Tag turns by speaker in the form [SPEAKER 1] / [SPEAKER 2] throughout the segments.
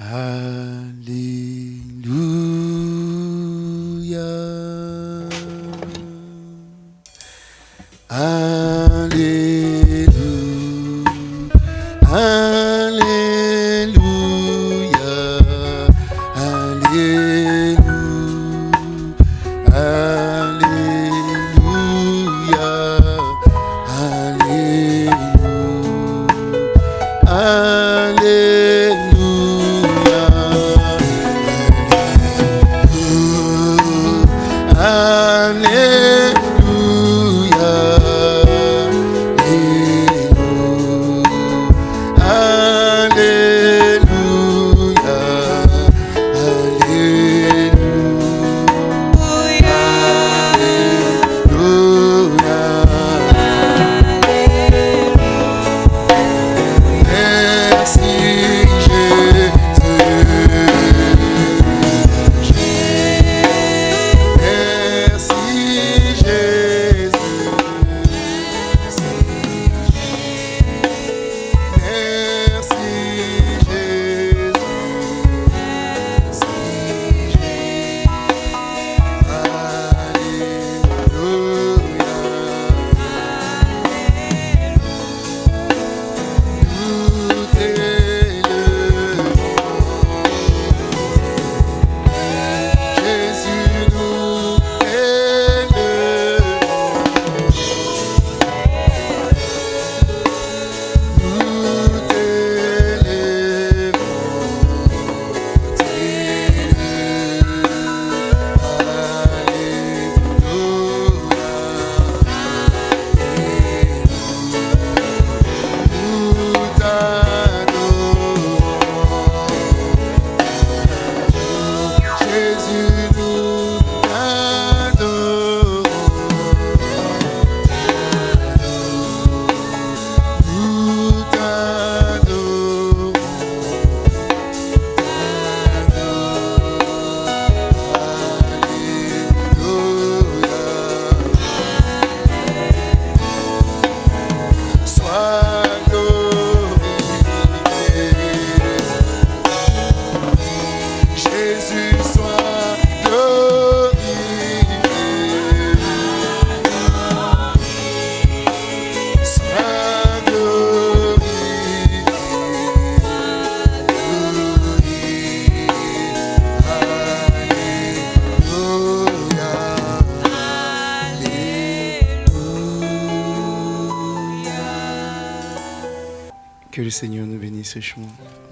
[SPEAKER 1] Uh...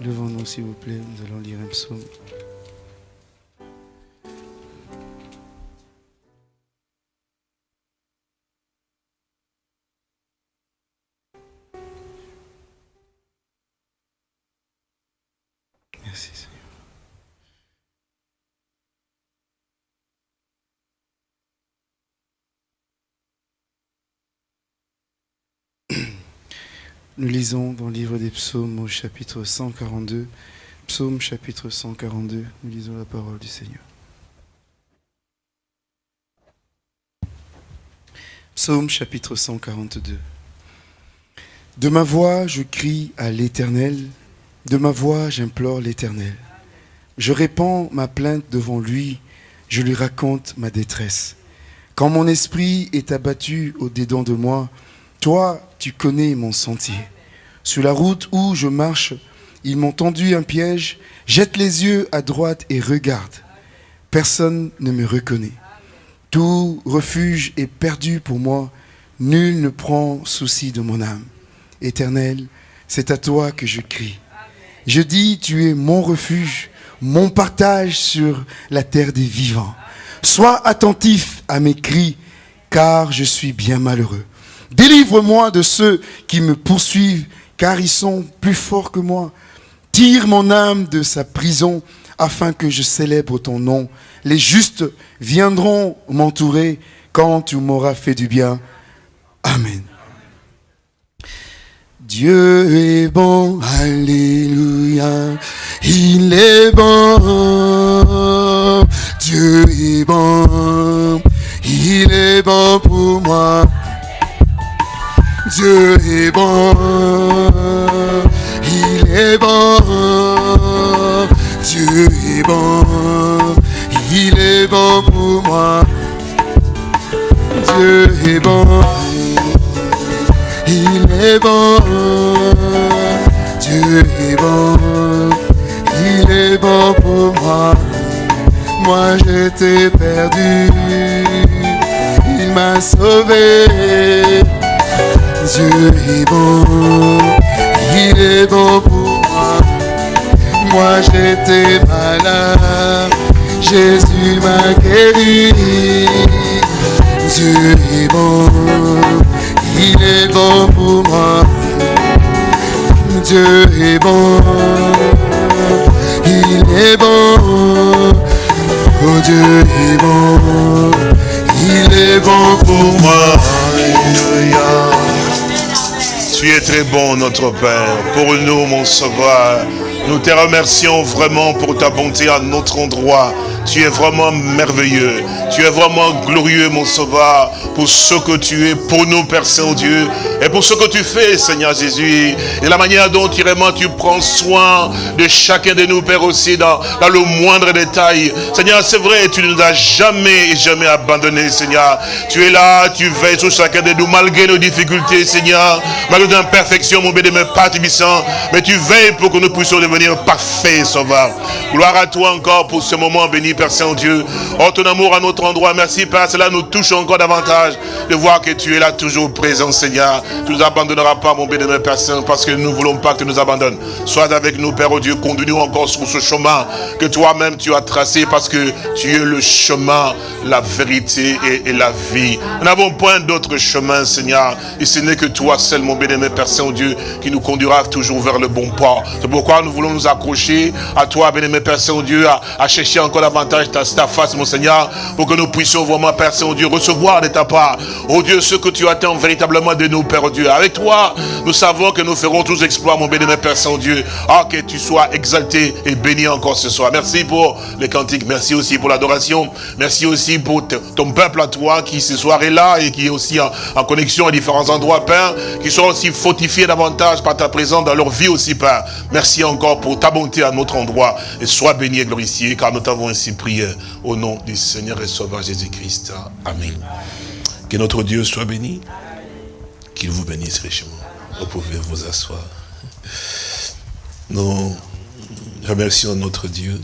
[SPEAKER 1] Levons-nous, s'il vous plaît, nous allons lire un psaume. Nous lisons dans le livre des psaumes au chapitre 142. Psaume chapitre 142, nous lisons la parole du Seigneur. Psaume chapitre 142. De ma voix, je crie à l'Éternel. De ma voix, j'implore l'Éternel. Je répands ma plainte devant lui. Je lui raconte ma détresse. Quand mon esprit est abattu au-dedans de moi, toi, tu connais mon sentier. Sur la route où je marche, ils m'ont tendu un piège. Jette les yeux à droite et regarde. Personne ne me reconnaît. Tout refuge est perdu pour moi. Nul ne prend souci de mon âme. Éternel, c'est à toi que je crie. Je dis, tu es mon refuge, mon partage sur la terre des vivants. Sois attentif à mes cris, car je suis bien malheureux. Délivre-moi de ceux qui me poursuivent, car ils sont plus forts que moi. Tire mon âme de sa prison, afin que je célèbre ton nom. Les justes viendront m'entourer quand tu m'auras fait du bien. Amen. Dieu est bon, alléluia, il est bon, Dieu est bon, il est bon pour moi. Dieu est bon, il est bon, Dieu est bon, il est bon pour moi. Dieu est bon, il est bon. Dieu est bon, il est bon pour moi. Moi j'étais perdu, il m'a sauvé. Dieu est bon, il est bon pour moi. Moi j'étais malade, Jésus m'a guéri. Dieu est bon, il est bon pour moi. Dieu est bon, il est bon. Oh Dieu est bon, il est bon pour moi.
[SPEAKER 2] Tu es très bon, notre Père, pour nous, mon Sauveur. Nous te remercions vraiment pour ta bonté à notre endroit. Tu es vraiment merveilleux. Tu es vraiment glorieux, mon sauveur, pour ce que tu es pour nous, Père Saint-Dieu, et pour ce que tu fais, Seigneur Jésus, et la manière dont tu, tu prends soin de chacun de nous, Père, aussi, dans, le moindre détail. Seigneur, c'est vrai, tu ne nous as jamais et jamais abandonnés, Seigneur. Tu es là, tu veilles sur chacun de nous, malgré nos difficultés, Seigneur, malgré nos imperfections, mon béni, Père Tibissant, mais tu veilles pour que nous puissions devenir parfaits, Sauveur. Gloire à toi encore pour ce moment béni, Père Saint-Dieu. Oh, ton amour à notre endroit. Merci, Père. Cela nous touche encore davantage de voir que tu es là toujours présent, Seigneur. Tu ne nous abandonneras pas, mon bénémoine Père Saint, parce que nous ne voulons pas que tu nous abandonnes. Sois avec nous, Père oh Dieu. Conduis-nous encore sur ce chemin que toi-même tu as tracé parce que tu es le chemin, la vérité et, la vie. Nous n'avons point d'autre chemin, Seigneur. Et ce n'est que toi seul, mon bénémoine Père Saint-Dieu, qui nous conduira toujours vers le bon port. C'est pourquoi nous voulons nous accrocher à toi, bénémoine Père Saint-Dieu, à, à chercher encore davantage ta, face, mon Seigneur, pour que nous puissions vraiment, Père Saint-Dieu, recevoir de ta part, oh Dieu, ce que tu attends véritablement de nous, Père Dieu. Avec toi, nous savons que nous ferons tous exploits, mon béni, Père Saint-Dieu. Ah, que tu sois exalté et béni encore ce soir. Merci pour les cantiques, merci aussi pour l'adoration, merci aussi pour ton peuple à toi qui ce soir est là et qui est aussi en, connexion à différents endroits, Père, qui sont aussi fortifiés davantage par ta présence dans leur vie aussi, Père. Merci encore pour ta bonté à notre endroit et sois béni et glorifié car nous t'avons ainsi prière au nom du Seigneur et Sauveur Jésus-Christ. Amen. Que notre Dieu soit béni. Qu'il vous bénisse richement. Vous pouvez vous asseoir. Nous remercions notre Dieu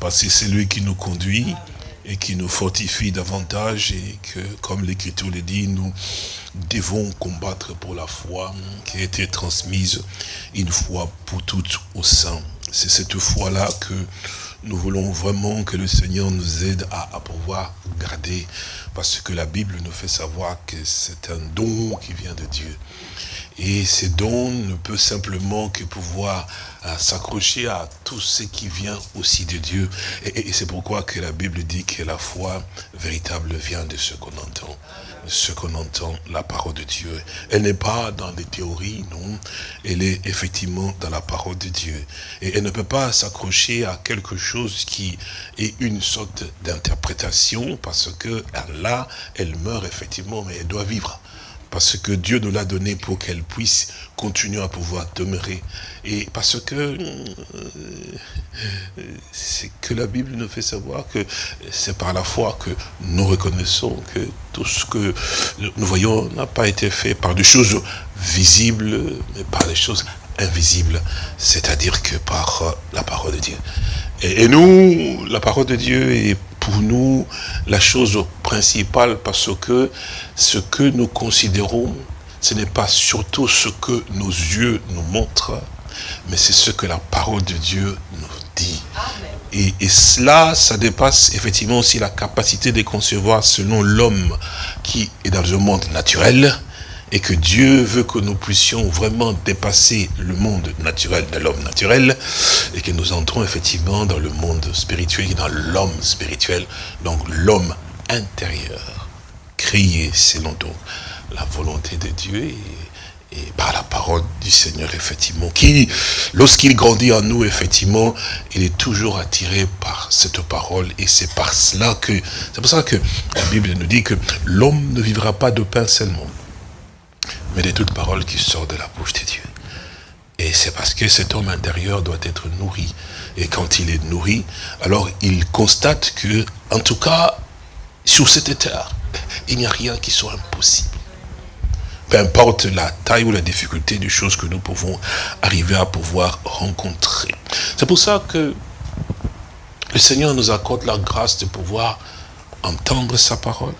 [SPEAKER 2] parce que c'est lui qui nous conduit et qui nous fortifie davantage et que, comme l'Écriture le dit, nous devons combattre pour la foi qui a été transmise une fois pour toutes au sein. C'est cette foi-là que nous voulons vraiment que le Seigneur nous aide à, pouvoir garder, parce que la Bible nous fait savoir que c'est un don qui vient de Dieu. Et ce don ne peut simplement que pouvoir euh, s'accrocher à tout ce qui vient aussi de Dieu. et c'est pourquoi que la Bible dit que la foi véritable vient de ce qu'on entend ce qu'on entend, la parole de Dieu. Elle n'est pas dans les théories, non. Elle est effectivement dans la parole de Dieu. Et elle ne peut pas s'accrocher à quelque chose qui est une sorte d'interprétation, parce que là, elle meurt effectivement, mais elle doit vivre parce que Dieu nous l'a donné pour qu'elle puisse continuer à pouvoir demeurer. Et parce que euh, c'est que la Bible nous fait savoir que c'est par la foi que nous reconnaissons que tout ce que nous voyons n'a pas été fait par des choses visibles, mais par des choses invisibles, c'est-à-dire que par la parole de Dieu. Et, et nous, la parole de Dieu est pour nous la chose principale parce que ce que nous considérons, ce n'est pas surtout ce que nos yeux nous montrent, mais c'est ce que la parole de Dieu nous dit. Et, et, cela, ça dépasse effectivement aussi la capacité de concevoir selon l'homme qui est dans le monde naturel, et que Dieu veut que nous puissions vraiment dépasser le monde naturel de l'homme naturel et que nous entrons effectivement dans le monde spirituel dans l'homme spirituel, donc l'homme intérieur, créé selon donc la volonté de Dieu et, par la parole du Seigneur, effectivement, qui, lorsqu'il grandit en nous, effectivement, il est toujours attiré par cette parole, et c'est par cela que, c'est pour ça que la Bible nous dit que l'homme ne vivra pas de pain seulement, mais de toute parole qui sort de la bouche de Dieu. Et c'est parce que cet homme intérieur doit être nourri. Et quand il est nourri, alors il constate que, en tout cas, sur cette terre, il n'y a rien qui soit impossible. Peu importe la taille ou la difficulté des choses que nous pouvons arriver à pouvoir rencontrer. C'est pour ça que le Seigneur nous accorde la grâce de pouvoir entendre sa parole.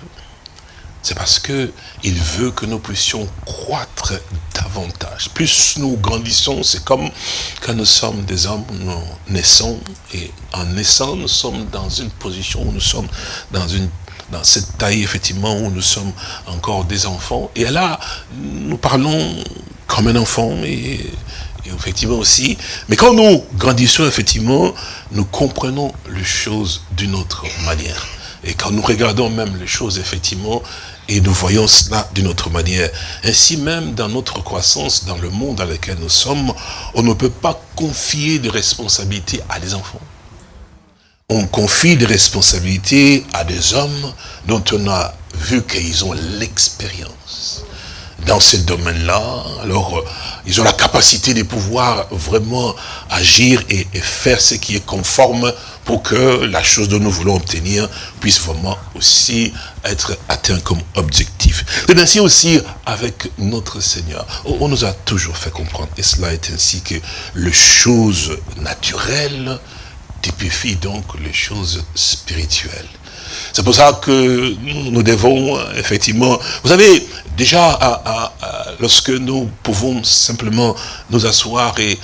[SPEAKER 2] C'est parce que il veut que nous puissions croître davantage. Plus nous grandissons, c'est comme quand nous sommes des hommes, nous naissons, et en naissant, nous sommes dans une position où nous sommes dans une dans cette taille, effectivement, où nous sommes encore des enfants. Et là, nous parlons comme un enfant, et, effectivement aussi. Mais quand nous grandissons, effectivement, nous comprenons les choses d'une autre manière. Et quand nous regardons même les choses, effectivement, et nous voyons cela d'une autre manière. Ainsi même, dans notre croissance, dans le monde dans lequel nous sommes, on ne peut pas confier de responsabilités à des enfants on confie des responsabilités à des hommes dont on a vu qu'ils ont l'expérience dans ce domaine-là. Alors, euh, ils ont la capacité de pouvoir vraiment agir et, faire ce qui est conforme pour que la chose dont nous voulons obtenir puisse vraiment aussi être atteint comme objectif. C'est ainsi aussi avec notre Seigneur. On nous a toujours fait comprendre, et cela est ainsi que les choses naturelles typifie donc les choses spirituelles. C'est pour ça que nous devons effectivement... Vous savez, déjà, lorsque nous pouvons simplement nous asseoir et,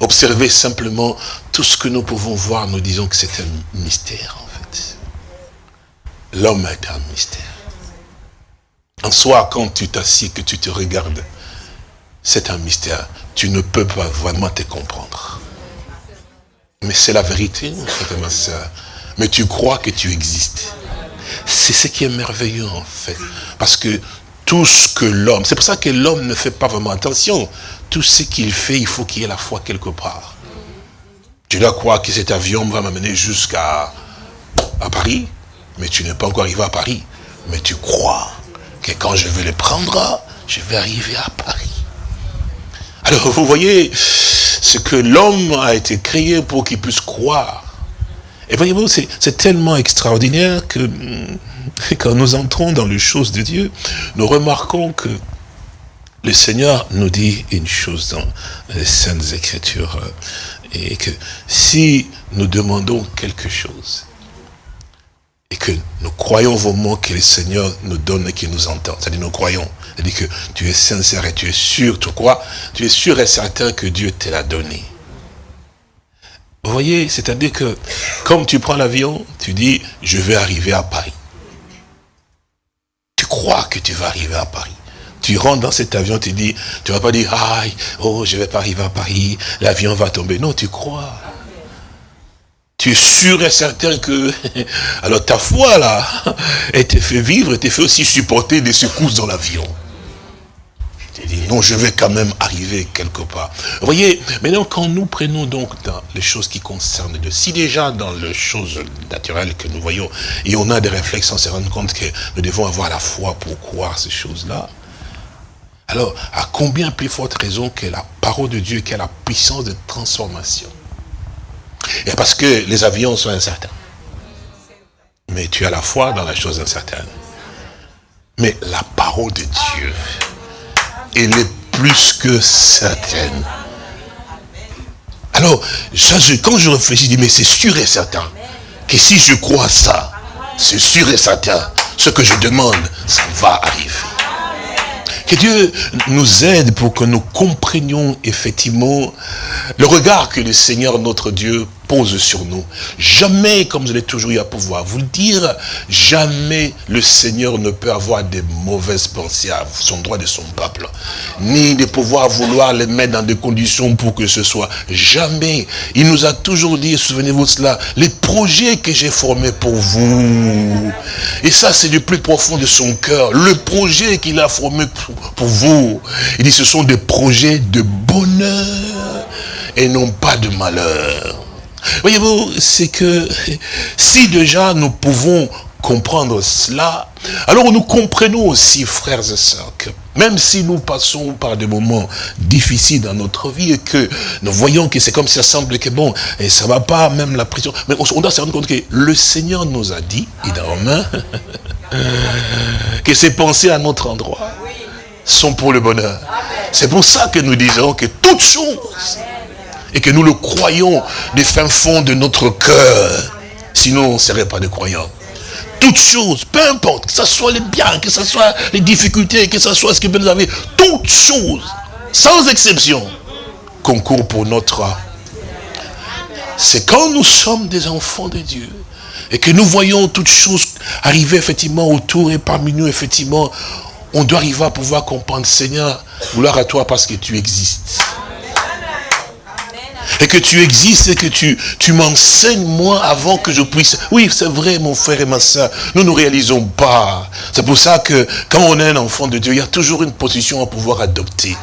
[SPEAKER 2] observer simplement tout ce que nous pouvons voir, nous disons que c'est un mystère, en fait. L'homme est un mystère. En soi, quand tu t'assis, que tu te regardes, c'est un mystère. Tu ne peux pas vraiment te comprendre. Mais c'est la vérité, ma soeur. Mais tu crois que tu existes. C'est ce qui est merveilleux, en fait. Parce que tout ce que l'homme, c'est pour ça que l'homme ne fait pas vraiment attention. Tout ce qu'il fait, il faut qu'il y ait la foi quelque part. Tu dois croire que cet avion va m'amener jusqu'à à Paris, mais tu n'es pas encore arrivé à Paris. Mais tu crois que quand je vais le prendre, je vais arriver à Paris. Alors, vous voyez, ce que l'homme a été créé pour qu'il puisse croire. Et voyez-vous, c'est tellement extraordinaire que quand nous entrons dans les choses de Dieu, nous remarquons que le Seigneur nous dit une chose dans les Saintes Écritures, euh, et que si nous demandons quelque chose, et que nous croyons vraiment que le Seigneur nous donne et qu'il nous entend, c'est-à-dire nous croyons, c'est-à-dire que tu es sincère et tu es sûr, tu crois, tu es sûr et certain que Dieu te l'a donné. Vous voyez, c'est-à-dire que, comme tu prends l'avion, tu dis, je vais arriver à Paris. Tu crois que tu vas arriver à Paris. Tu rentres dans cet avion, tu dis, tu vas pas dire, aïe, oh, je vais pas arriver à Paris, l'avion va tomber. Non, tu crois. Tu es sûr et certain que... Alors ta foi, là, elle te fait vivre, elle te fait aussi supporter des secousses dans l'avion. Non, je vais quand même arriver quelque part. Vous voyez, maintenant, quand nous prenons donc dans les choses qui concernent Dieu, si déjà dans les choses naturelles que nous voyons, et on a des réflexes on se rend compte que nous devons avoir la foi pour croire ces choses-là, alors, à combien plus forte raison que la parole de Dieu, qui a la puissance de transformation? Et parce que les avions sont incertains. Mais tu as la foi dans la chose incertaine. Mais la parole de Dieu, elle est plus que certaine. Alors, quand je réfléchis, je dis, mais c'est sûr et certain que si je crois ça, c'est sûr et certain, ce que je demande, ça va arriver. Que Dieu nous aide pour que nous comprenions effectivement le regard que le Seigneur notre Dieu pose sur nous. Jamais, comme je l'ai toujours eu à pouvoir vous le dire, jamais le Seigneur ne peut avoir des mauvaises pensées à son droit de son peuple. Ni de pouvoir vouloir les mettre dans des conditions pour que ce soit. Jamais. Il nous a toujours dit, souvenez-vous de cela, les projets que j'ai formés pour vous. Et ça, c'est du plus profond de son cœur. Le projet qu'il a formé pour vous. Il dit, ce sont des projets de bonheur et non pas de malheur. Voyez-vous, c'est que si déjà nous pouvons comprendre cela, alors nous comprenons aussi, frères et sœurs, que Même si nous passons par des moments difficiles dans notre vie et que nous voyons que c'est comme ça semble que bon, et ça va pas, même la pression. Mais on doit se rendre compte que le Seigneur nous a dit, il est en main, que ses pensées à notre endroit sont pour le bonheur. C'est pour ça que nous disons que toutes choses, et que nous le croyons des fins fonds de notre cœur, sinon on ne serait pas des croyants. Toutes choses, peu importe, que ce soit les biens, que ce soit les difficultés, que ce soit ce que vous avez, toutes choses, sans exception, concourent pour notre C'est quand nous sommes des enfants de Dieu et que nous voyons toutes choses arriver effectivement autour et parmi nous, effectivement, on doit arriver à pouvoir comprendre, Seigneur, gloire à toi parce que tu existes et que tu existes et que tu, tu m'enseignes moi avant que je puisse. Oui, c'est vrai, mon frère et ma soeur, nous ne réalisons pas. C'est pour ça que quand on est un enfant de Dieu, il y a toujours une position à pouvoir adopter.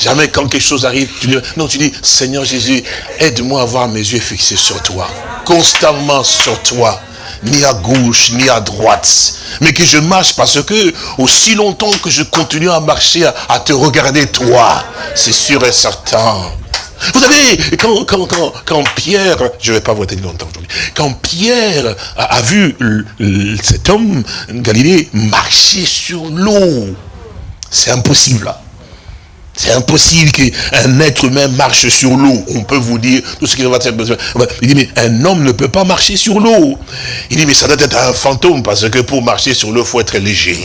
[SPEAKER 2] Jamais quand quelque chose arrive, tu dis, non, tu dis, Seigneur Jésus, aide-moi à avoir mes yeux fixés sur toi. Constamment sur toi. Ni à gauche, ni à droite. Mais que je marche parce que, aussi longtemps que je continue à marcher, à, à te regarder toi, c'est sûr et certain vous savez, quand, quand, quand, Pierre, je ne vais pas vous tenir longtemps aujourd'hui, quand Pierre a, vu cet homme, Galilée, marcher sur l'eau, c'est impossible là. C'est impossible qu'un être humain marche sur l'eau. On peut vous dire tout ce qui va être Il dit, mais un homme ne peut pas marcher sur l'eau. Il dit, mais ça doit être un fantôme, parce que pour marcher sur l'eau, il faut être léger.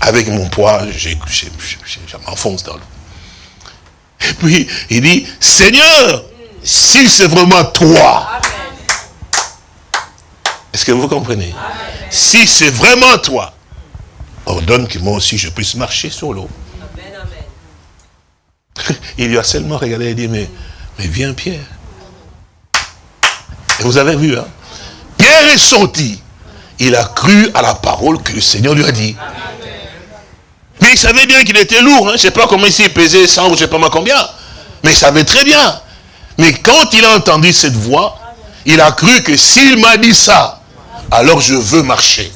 [SPEAKER 2] Avec mon poids, je m'enfonce dans l'eau. Et puis, il dit, Seigneur, si c'est vraiment toi, est-ce que vous comprenez? Si c'est vraiment toi, ordonne que moi aussi je puisse marcher sur l'eau. Il lui a seulement regardé et dit, mais, mais viens Pierre. Et vous avez vu, hein? Pierre est sorti. Il a cru à la parole que le Seigneur lui a dit. Mais il savait bien qu'il était lourd. Hein. Je ne sais pas comment il pesait 100 ou je ne sais pas moi combien. Mais il savait très bien. Mais quand il a entendu cette voix, il a cru que s'il m'a dit ça, alors je veux marcher.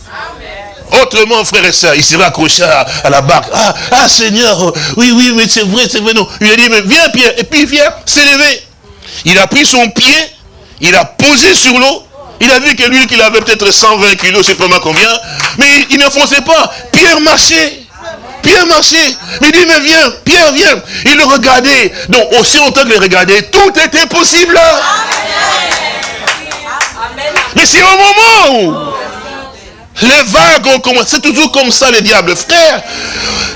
[SPEAKER 2] Autrement, frère et soeur, il s'est accroché à, la barque. Ah, ah, Seigneur, oui, oui, mais c'est vrai, c'est vrai. Non. Il a dit, mais viens Pierre. Et puis Pierre s'est levé. Il a pris son pied, il a posé sur l'eau. Il a vu que lui, qu'il avait peut-être 120 kilos, je ne sais pas combien. Mais il ne fonçait pas. Pierre marchait. Pierre marchait. Il dit, mais viens, Pierre, viens. Il le regardait. Donc, aussi longtemps qu'il le regardait, tout était possible. Mais c'est au moment où les vagues ont commencé. C'est toujours comme ça, les diables. Frère,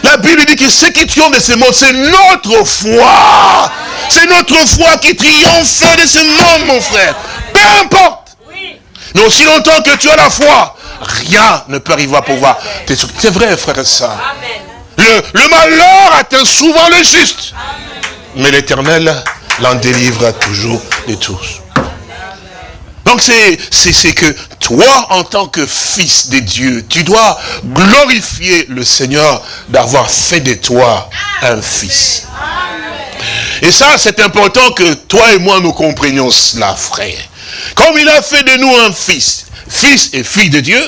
[SPEAKER 2] la Bible dit que ce qui triomphe de ce monde, c'est notre foi. C'est notre foi qui triomphe de ce monde, mon frère. Peu importe. Mais aussi longtemps que tu as la foi, rien ne peut arriver à pouvoir. C'est vrai, frère et soeur. Le, malheur atteint souvent le juste. Mais l'éternel l'en délivre toujours de tous. Donc c'est que toi, en tant que fils de Dieu, tu dois glorifier le Seigneur d'avoir fait de toi un fils. Et ça, c'est important que toi et moi, nous comprenions cela, frère. Comme il a fait de nous un fils, fils et fille de Dieu,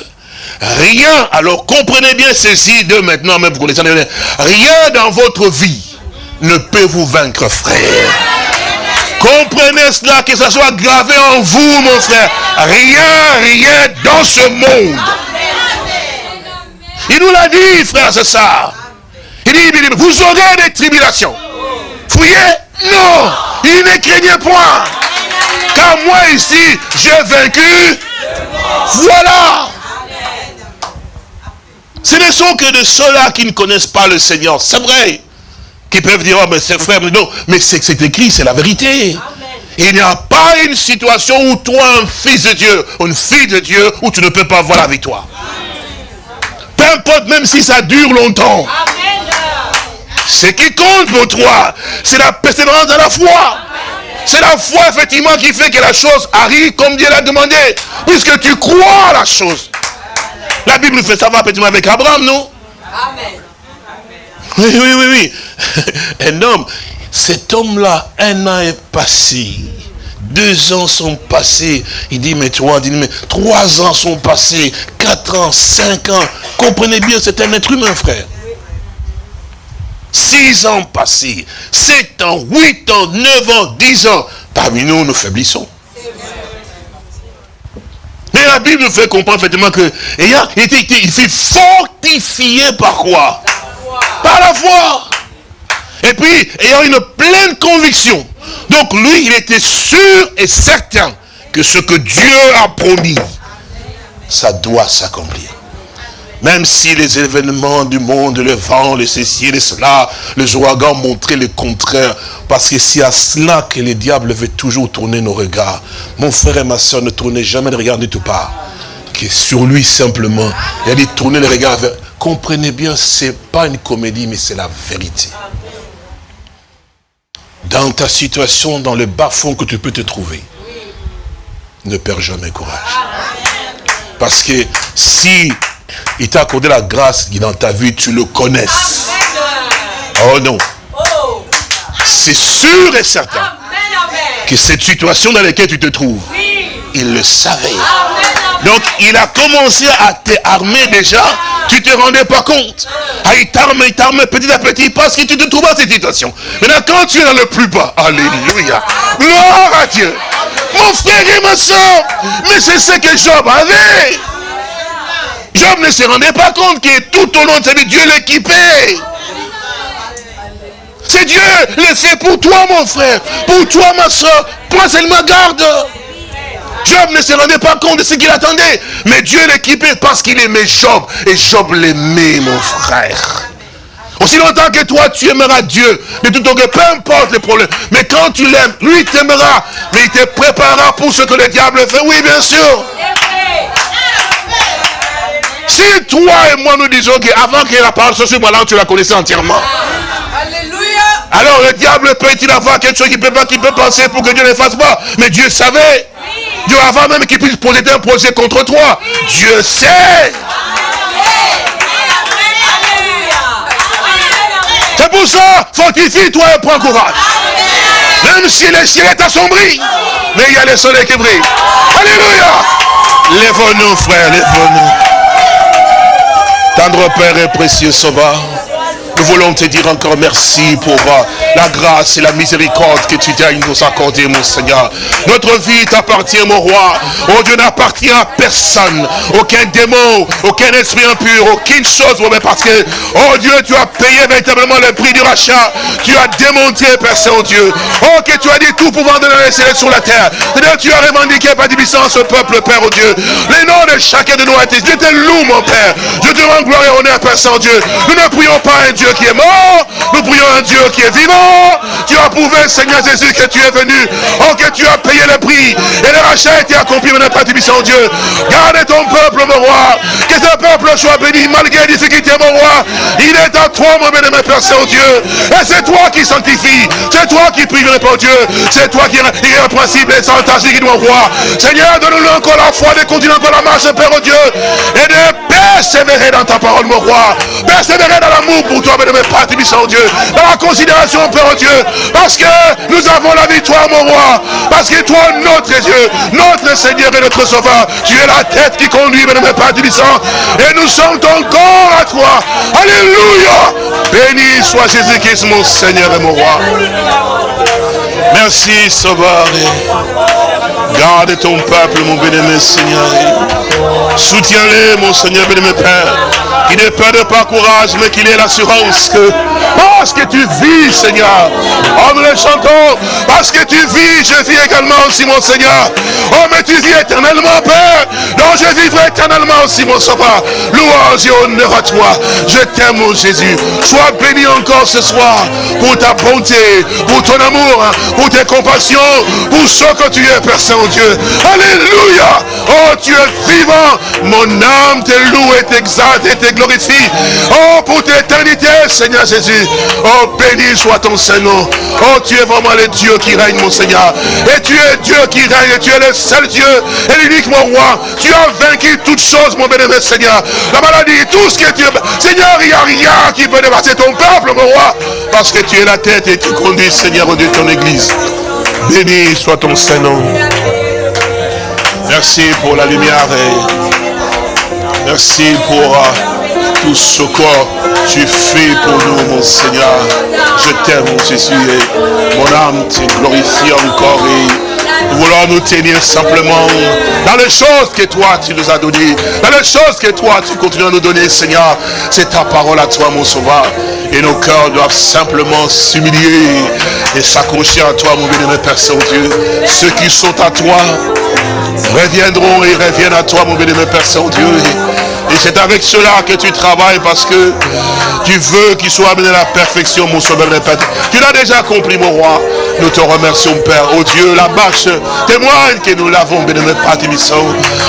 [SPEAKER 2] Rien, alors comprenez bien ceci de maintenant, même vous connaissez, rien dans votre vie ne peut vous vaincre, frère. Comprenez cela, que ça soit gravé en vous, mon frère. Rien, rien dans ce monde. Il nous l'a dit, frère, c'est ça. Il dit, vous aurez des tribulations. Fouillez Non. Il ne craignez point. Car moi ici, j'ai vaincu. Voilà. Ce ne sont que de ceux-là qui ne connaissent pas le Seigneur. C'est vrai. Qui peuvent dire, oh, mais c'est frère, mais non. Mais c'est écrit, c'est la vérité. Il n'y a pas une situation où toi, un fils de Dieu, une fille de Dieu, où tu ne peux pas voir la victoire. Peu importe, même si ça dure longtemps. Ce qui compte pour toi, c'est la persévérance de la foi. C'est la foi, effectivement, qui fait que la chose arrive comme Dieu l'a demandé. Puisque tu crois à la chose. La Bible fait ça va petit avec Abraham, non Amen. Oui, oui, oui, oui. Un homme, cet homme-là, un an est passé. Deux ans sont passés. Il dit, mais trois, dit, mais trois ans sont passés. Quatre ans, cinq ans. Comprenez bien, c'est un être humain, frère. Six ans passés, sept ans, huit ans, neuf ans, dix ans, parmi nous, nous faiblissons. Bible nous fait comprendre effectivement que il fut fortifié par quoi? Par la foi. Et puis, ayant une pleine conviction. Donc lui, il était sûr et certain que ce que Dieu a promis, ça doit s'accomplir. Même si les événements du monde, le vent, le ceci, et cela, le ouragan montraient le contraire. Parce que c'est à cela que le diable veut toujours tourner nos regards. Mon frère et ma soeur, ne tournez jamais le regard de tout part. Que sur lui simplement. Il a dit tourner le regard vers... Comprenez bien, c'est pas une comédie, mais c'est la vérité. Dans ta situation, dans le bas-fond que tu peux te trouver, ne perds jamais courage. Parce que si il t'a accordé la grâce qui dans ta vie, tu le connaisses. Oh non. C'est sûr et certain que cette situation dans laquelle tu te trouves, il le savait. Donc, il a commencé à t'armer déjà, tu te rendais pas compte. Ah, il t'arme, il t'arme petit à petit parce que tu te trouves dans cette situation. Maintenant, quand tu es dans le plus bas, alléluia, gloire à Dieu. Mon frère et ma soeur, mais c'est ce que Job avait. Job ne se rendait pas compte que tout au long de sa vie, Dieu l'équipait. C'est Dieu le pour toi, mon frère. Pour toi, ma soeur. Toi seulement garde. Job ne se rendait pas compte de ce qu'il attendait. Mais Dieu l'équipait parce qu'il aimait Job. Et Job l'aimait, mon frère. Aussi longtemps que toi, tu aimeras Dieu. De tout cas, peu importe les problèmes. Mais quand tu l'aimes, lui t'aimera. Mais il te préparera pour ce que le diable fait. Oui, bien sûr. Si toi et moi nous disons qu'avant que la parole soit sur moi, là, tu la connaissais entièrement. Alors le diable peut-il avoir quelque chose qu'il peut pas, qu'il peut penser pour que Dieu ne fasse pas. Mais Dieu savait. Dieu avant même qu'il puisse poser un projet contre toi. Dieu sait. C'est pour ça, fortifie-toi et prends courage. Même si le ciel est assombri, mais il y a le soleil qui brille. Alléluia. Lève-nous, frère, lève-nous. Tendre Père et précieux Sauveur. Nous voulons te dire encore merci pour la grâce et la miséricorde que tu t'as nous accordé, mon Seigneur. Notre vie t'appartient, mon roi. Oh Dieu n'appartient à personne. Aucun démon, aucun esprit impur, aucune chose, mais parce que, oh Dieu, tu as payé véritablement le prix du rachat. Tu as démontré, Père Saint-Dieu. Oh, que tu as dit tout pouvant de la sur la terre. tu as revendiqué par puissance ce peuple, Père, oh Dieu. Les noms de chacun de nous a été. Je te loue, mon Père. Je te rends gloire et honneur, Père Saint-Dieu. Nous ne prions pas un Dieu qui est mort, nous prions un Dieu qui est vivant. Tu as prouvé, Seigneur Jésus, que tu es venu. Oh, que tu as payé le prix. Et le rachat été accompli, mon Père Tibissant Dieu. Garde ton peuple, mon roi. Que ce peuple soit béni malgré les difficultés, mon roi. Il est à toi, mon béni, mon Père Saint-Dieu. Et c'est toi qui sanctifie. C'est toi qui prie, mon Dieu. C'est toi qui est principe et sans qui doit voir. Seigneur, donne-nous encore la foi de continuer encore la marche, Père Dieu. Et de persévérer dans ta parole, mon roi. Persévérer dans l'amour pour toi, mais Père Tibissant Dieu. Dans la considération, Dieu. Parce que nous avons la victoire, mon roi. Parce que toi, notre Dieu, notre Seigneur et notre Sauveur, tu es la tête qui conduit, mes Père Tibissant. Et nous sommes encore à toi. Alléluia. Béni soit Jésus-Christ, mon Seigneur et mon roi. Merci, Sauveur. Garde ton peuple, mon bénémoine Seigneur. Soutiens-les, mon Seigneur, bénémoine Père. Il ne perd pas courage, mais qu'il ait l'assurance que parce que tu vis, Seigneur. Oh, nous le chantons. Parce que tu vis, je vis également aussi, mon Seigneur. Oh, mais tu vis éternellement, Père. Donc je vivrai éternellement aussi, mon Sauveur. Louange et honneur à toi. Je t'aime, mon Jésus. Sois béni encore ce soir pour ta bonté, pour ton amour, pour tes compassions, pour ce que tu es, Saint-Dieu. Alléluia. Oh, tu es vivant. Mon âme te loue et t'exalte et te glorifie. Oh, pour l'éternité, Seigneur Jésus. Oh, béni soit ton Saint-Nom. Oh, tu es vraiment le Dieu qui règne, mon Seigneur. Et tu es Dieu qui règne. Et tu es le seul Dieu et l'unique, mon roi. Tu as vaincu toutes choses, mon bénévole Seigneur. La maladie, tout ce que tu Seigneur, il n'y a rien qui peut dépasser ton peuple, mon roi. Parce que tu es la tête et tu conduis, Seigneur, de ton église. Béni soit ton Saint-Nom. Merci pour la lumière. Et merci pour... Euh, tout ce que tu fais pour nous, mon Seigneur. Je t'aime, mon Jésus, et mon âme te glorifie encore. Et nous voulons nous tenir simplement dans les choses que toi tu nous as données, dans les choses que toi tu continues à nous donner, Seigneur. C'est ta parole à toi, mon sauveur. Et nos cœurs doivent simplement s'humilier et s'accrocher à toi, mon bénémoine Père Saint-Dieu. Ceux qui sont à toi reviendront et reviennent à toi, mon bénémoine Père Saint-Dieu. Et c'est avec cela que tu travailles parce que tu veux qu'il soit amené à la perfection, mon sauveur Père. Tu l'as déjà accompli, mon roi. Nous te remercions, Père. Oh Dieu, la marche témoigne que nous l'avons, bénémoine Père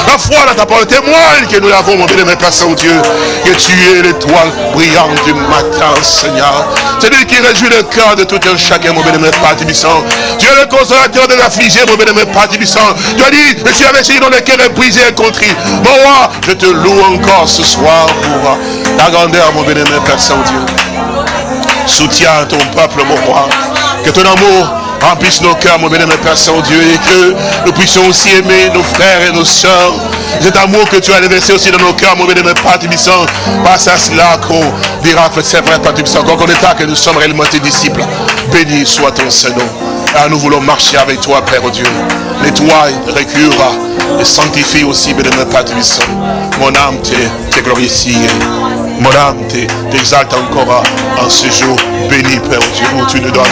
[SPEAKER 2] La foi dans ta parole témoigne que nous l'avons, mon bénémoine Père Saint-Dieu. Que tu es l'étoile brillante du matin, Seigneur. C'est lui qui réjouit le cœur de tout un chacun, mon bénémoine Père Tu es le consolateur de l'affligé, mon bénémoine Père Tu as dit, je suis celui dont le cœur brisé et contrit. Mon roi, je te loue encore ce soir pour ta grandeur, mon bénémoine Père Saint-Dieu. Soutiens ton peuple, mon roi. Que ton amour remplisse nos cœurs, mon bénémoine Père Saint-Dieu, et que nous puissions aussi aimer nos frères et nos sœurs. Cet amour que tu as déversé aussi dans nos cœurs, mon bénémoine Père Tibissant, passe à cela qu'on dira c'est vrai, Père Tibissant, qu'on état que nous sommes réellement tes disciples. Béni soit ton Saint-Nom. Ah, nous voulons marcher avec toi, Père Dieu. Nettoie, récure et sanctifie aussi, bénémoine Père Tibissant. Mon âme te glorifie. Mon âme t'exalte encore en ce jour béni, Père Dieu, où tu nous donnes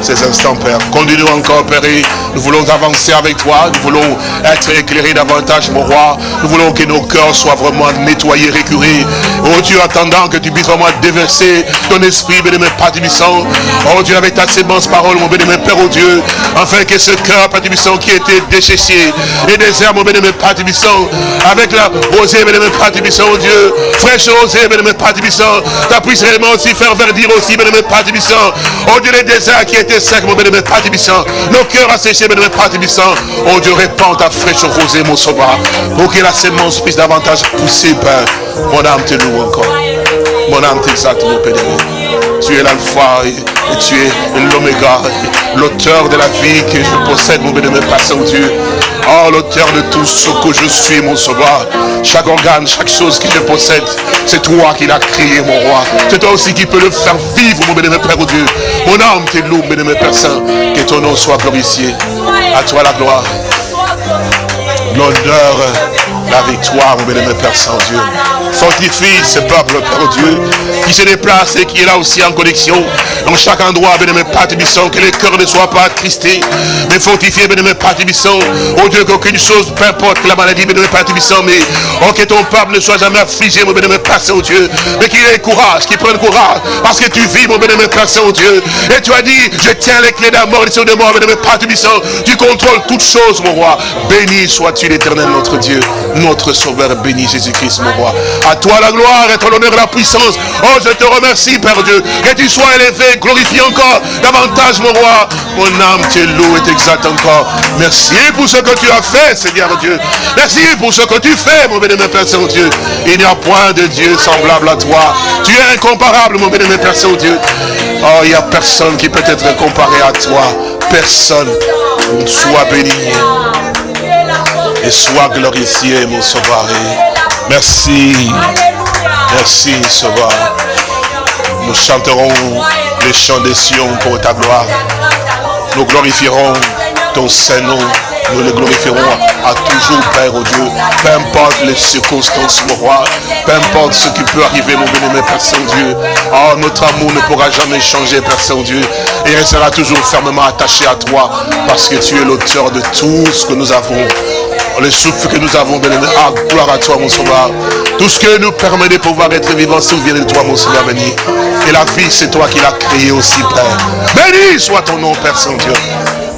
[SPEAKER 2] ces instants, Père. Continue encore, Père, nous voulons avancer avec toi, nous voulons être éclairés davantage, mon roi. Nous voulons que nos cœurs soient vraiment nettoyés, récurés. Oh Dieu, attendant que tu puisses vraiment déverser ton esprit, bénémoine Père Tibissant. Oh Dieu, avec ta sémence parole, mon bénémoine Père, oh Dieu, afin que ce cœur, Père Tibissant, qui était déchéché et désert, mon bénémoine Père Tibissant, avec la rosée, bénémoine Père Tibissant, oh Dieu, fraîche rosée, bénémoine Père Tibissant, tu puisse réellement aussi faire verdir aussi, bénémoine Père Tibissant, oh Dieu, les déserts qui étaient secs, mon bénémoine Père nos cœurs asséchés, bénémoine Père Tibissant, oh Dieu, répands ta fraîche rosée, mon sauveur, pour que la sémence puisse davantage pousser, Père. Mon âme te loue encore. Mon âme t'exalte, mon Père. Tu es l'alpha et, tu es l'oméga, l'auteur de la vie que je possède, mon bénémoine Père Saint-Dieu. Oh, l'auteur de tout ce que je suis, mon sauveur. Chaque organe, chaque chose que je possède, c'est toi qui l'as créé, mon roi. C'est toi aussi qui peux le faire vivre, mon bénémoine Père oh Dieu. Mon âme te loue, bénémoine Père Saint. Que ton nom soit glorifié. À toi la gloire. L'honneur, la victoire, mon bénémoine Père Saint-Dieu. Fortifie ce peuple, Père Dieu, qui se déplace et qui est là aussi en connexion. Dans chaque endroit, Tibisson, que les cœurs ne soient pas attristés, mais fortifiés, Tibisson. Oh Dieu, qu'aucune chose, peu importe la maladie, Père Tibisson, mais oh, que ton peuple ne soit jamais affligé, mon bénémoine Père Saint-Dieu, mais qu'il ait courage, qu'il prenne courage, parce que tu vis, mon bénémoine Père Saint-Dieu. Et tu as dit, je tiens les clés de la mort et de mort, Tibisson. Tu contrôles toutes choses, mon roi. Béni sois-tu l'éternel, notre Dieu, notre sauveur, béni Jésus-Christ, mon roi. À toi la gloire et ton honneur et la puissance. Oh, je te remercie, Père Dieu. Que tu sois élevé, glorifié encore davantage, mon roi. Mon âme te loue et t'exalte encore. Merci pour ce que tu as fait, Seigneur Dieu. Merci pour ce que tu fais, mon bénémoine Père Saint-Dieu. Il n'y a point de Dieu semblable à toi. Tu es incomparable, mon bénémoine Père Saint-Dieu. Oh, il n'y a personne qui peut être comparé à toi. Personne. Sois béni. Et sois glorifié, mon sauveur. Merci. Merci, Sauveur. Nous chanterons les chants des Sion pour ta gloire. Nous glorifierons ton Saint-Nom. Nous le glorifierons à toujours, Père, Dieu. Peu importe les circonstances, mon roi. Peu importe ce qui peut arriver, mon béni, Père Saint-Dieu. Oh, notre amour ne pourra jamais changer, Père Saint-Dieu. Et il sera toujours fermement attaché à toi. Parce que tu es l'auteur de tout ce que nous avons. Le souffle que nous avons, béni, ah, gloire à toi, mon sauveur. Tout ce que nous permet de pouvoir être vivants, vient de toi, mon Seigneur béni. Et la vie, c'est toi qui l'as créée aussi, Père. Béni soit ton nom, Père Saint-Dieu.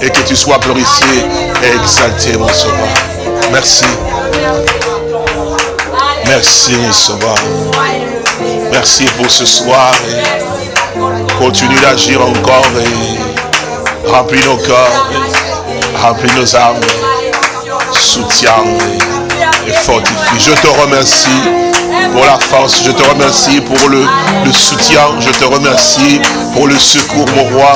[SPEAKER 2] Et que tu sois glorifié et exalté, mon Sauveur. Merci. Merci, Sauveur. Merci pour ce soir. continue d'agir encore et remplis nos cœurs, remplis nos âmes, soutiens et fortifie. Je te remercie pour la force. Je te remercie pour le, le soutien. Je te remercie pour le secours, mon roi.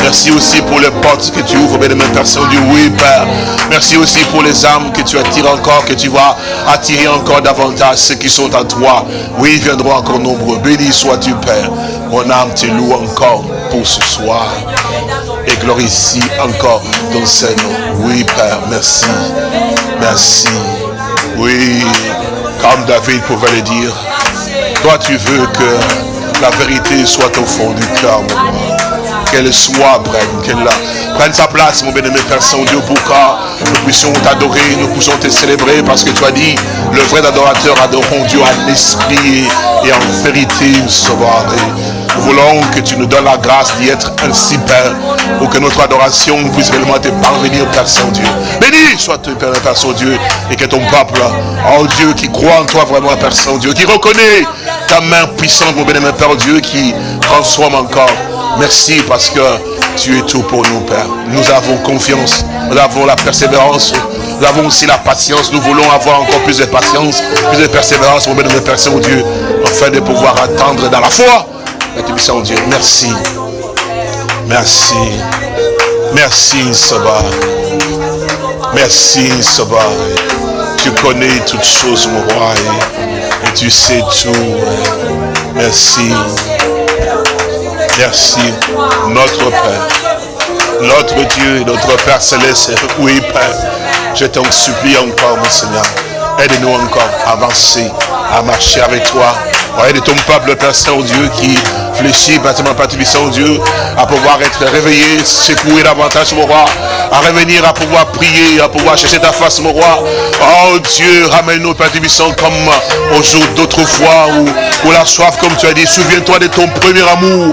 [SPEAKER 2] Merci aussi pour les portes que tu ouvres, bien aimé Père Saint-Dieu. Oui, Père. Merci aussi pour les âmes que tu attires encore, que tu vas attirer encore davantage ceux qui sont à toi. Oui, ils viendront encore nombreux. Béni sois-tu, Père. Mon âme te loue encore pour ce soir. Et glorifie encore ton Seigneur. Oui, Père, merci. Merci. Oui, comme David pouvait le dire, toi tu veux que la vérité soit au fond du cœur, Qu'elle soit, qu'elle prenne sa place, mon bien-aimé Père Saint-Dieu, pour que nous puissions t'adorer, nous puissions te célébrer, parce que tu as dit, le vrai adorateur adorons Dieu à l'esprit et en vérité, sauveur. Nous voulons que tu nous donnes la grâce d'y être ainsi, Père, pour que notre adoration puisse réellement te parvenir, Père Saint-Dieu. Béni sois-tu, Père, Père Saint-Dieu, et que ton peuple, oh Dieu, qui croit en toi vraiment, Père Saint-Dieu, qui reconnaît ta main puissante, mon bénémoine Père Dieu, qui transforme encore. Merci parce que tu es tout pour nous, Père. Nous avons confiance, nous avons la persévérance, nous avons aussi la patience. Nous voulons avoir encore plus de patience, plus de persévérance, mon bénémoine Père Saint-Dieu, afin de pouvoir attendre dans la foi Bénédiction Dieu. Merci. Merci. Merci, Saba. Merci, Saba. Tu connais toutes choses, mon roi, et, tu sais tout. Merci. Merci, notre Père. Notre Dieu, notre Père Céleste. Oui, Père. Je t'en supplie encore, mon Seigneur. Aide-nous encore à avancer, à marcher avec toi. Aide ton peuple, Père Saint-Dieu, qui fléchit, bâtiment Saint Dieu, à pouvoir être réveillé, secouer davantage, mon roi, à revenir, à pouvoir prier, à pouvoir chercher ta face, mon roi. Oh Dieu, ramène-nous, Père Tibissant, comme au jour d'autrefois, où, où la soif, comme tu as dit, souviens-toi de ton premier amour.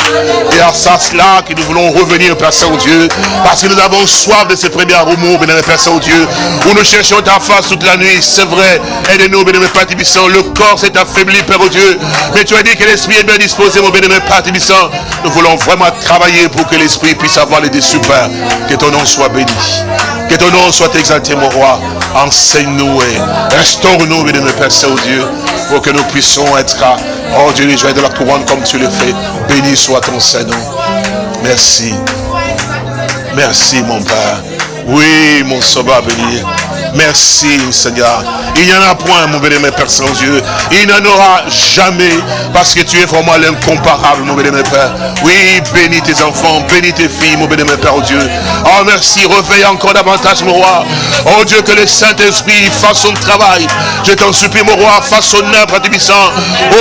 [SPEAKER 2] Et à ça, cela, que nous voulons revenir, Père Saint-Dieu, parce que nous avons soif de ce premier amour, bénémoine Père Saint-Dieu, où nous cherchons ta face toute la nuit, c'est vrai. Aide-nous, bénémoine Père Tibissant, le corps s'est affaibli, Père Dieu, mais tu as dit que l'esprit est bien disposé, mon bénémoine Père Tibissant. Nous voulons vraiment travailler pour que l'esprit puisse avoir les dessus, Père. Que ton nom soit béni. Que ton nom soit exalté, mon roi. Enseigne-nous et restaure-nous, bénémoine Père Saint-Dieu, pour que nous puissions être, oh Dieu, les joies de la couronne comme tu le fais. Béni soit ton Seigneur. Merci. Merci, mon Père. Oui, mon sauveur béni. Merci, Seigneur. Il n'y en a point, mon bénémoine Père Saint-Dieu. Il n'en aura jamais, parce que tu es vraiment l'incomparable, mon bénémoine Père. Oui, bénis tes enfants, bénis tes filles, mon bénémoine Père, oh Dieu. Oh, merci, réveille encore davantage, mon roi. Oh Dieu, que le Saint-Esprit fasse son travail. Je t'en supplie, mon roi, fasse son œuvre, Tibissant.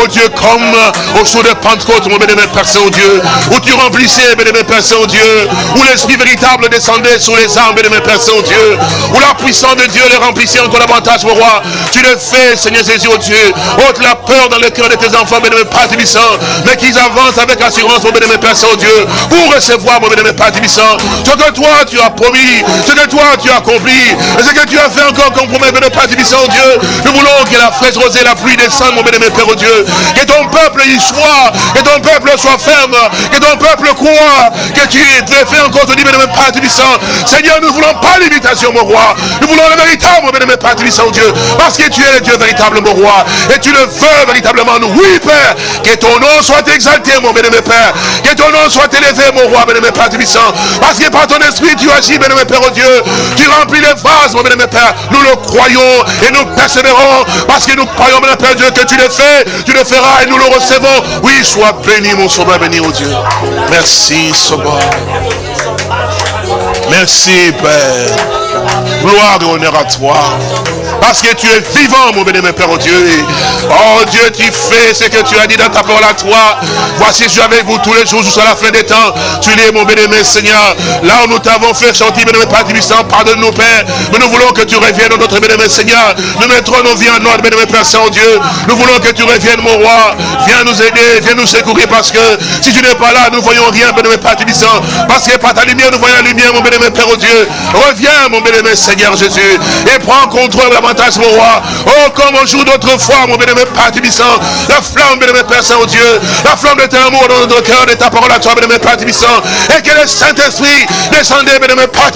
[SPEAKER 2] Oh Dieu, comme au jour de Pentecôte, mon bénémoine Père Saint-Dieu, où tu remplissais, bénémoine Père Saint-Dieu, où l'Esprit véritable descendait sur les âmes, bénémoine Père Saint-Dieu, où la puissance de Dieu les remplissait encore davantage, mon roi. Tu le fais, Seigneur Jésus, oh Dieu. Ôte la peur dans le cœur de tes enfants, bénémoine Père Tibissant, mais qu'ils avancent avec assurance, mon bénémoine Père Saint-Dieu, pour recevoir, mon bénémoine Père Tibissant, ce que toi tu as promis, ce que toi tu as accompli, et ce que tu as fait encore comme promesse, bénémoine Père Tibissant, oh Dieu. Nous voulons que la fraîche rosée, la pluie descende, mon bénémoine Père, oh Dieu. Que ton peuple y soit, que ton peuple soit ferme, que ton peuple croit, que tu te fait encore, te dis, bénémoine Père Tibissant. Seigneur, nous ne voulons pas l'imitation, mon roi. Nous voulons le véritable, Tibissant, Dieu. Parce que tu es le Dieu véritable, mon roi. Et tu le veux véritablement, nous. Oui, Père. Que ton nom soit exalté, mon bénémoine Père. Que ton nom soit élevé, mon roi, bénémoine Père. Parce que par ton esprit, tu agis, bénémoine Père, oh Dieu. Tu remplis les vases, mon bénémoine Père. Nous le croyons et nous persévérons. Parce que nous croyons, bénémoine Père Dieu, que tu le fais. Tu le feras et nous le recevons. Oui, sois béni, mon sauveur, béni, oh Dieu. Merci, sauveur. Merci, Père. Gloire et honneur à toi. Parce que tu es vivant, mon bénémoine Père, oh Dieu. Oh Dieu, tu fais ce que tu as dit dans ta parole à toi. Voici, je suis avec vous tous les jours jusqu'à la fin des temps. Tu es mon bénémoine Seigneur. Là où nous t'avons fait chanter, bénémoine Père Tibissant, pardonne-nous, Père. Mais nous voulons que tu reviennes dans notre bénémoine Seigneur. Nous mettrons nos vies en ordre, bénémoine Père Saint-Dieu. Nous voulons que tu reviennes, mon roi. Viens nous aider, viens nous secourir parce que si tu n'es pas là, nous voyons rien, bénémoine Père Tibissant. Parce que par ta lumière, nous voyons la lumière, mon bénémoine Père, oh Dieu. Reviens, mon bénémoine Seigneur Jésus. Et prends contrôle de la mon roi. Oh, comme on joue d'autres fois, mon bien-aimé. La flamme, bien-aimé Père Saint-Dieu. La flamme de ton amour dans notre cœur, de ta parole à toi, bien-aimé. Et que le Saint-Esprit descendait, bien-aimé Père.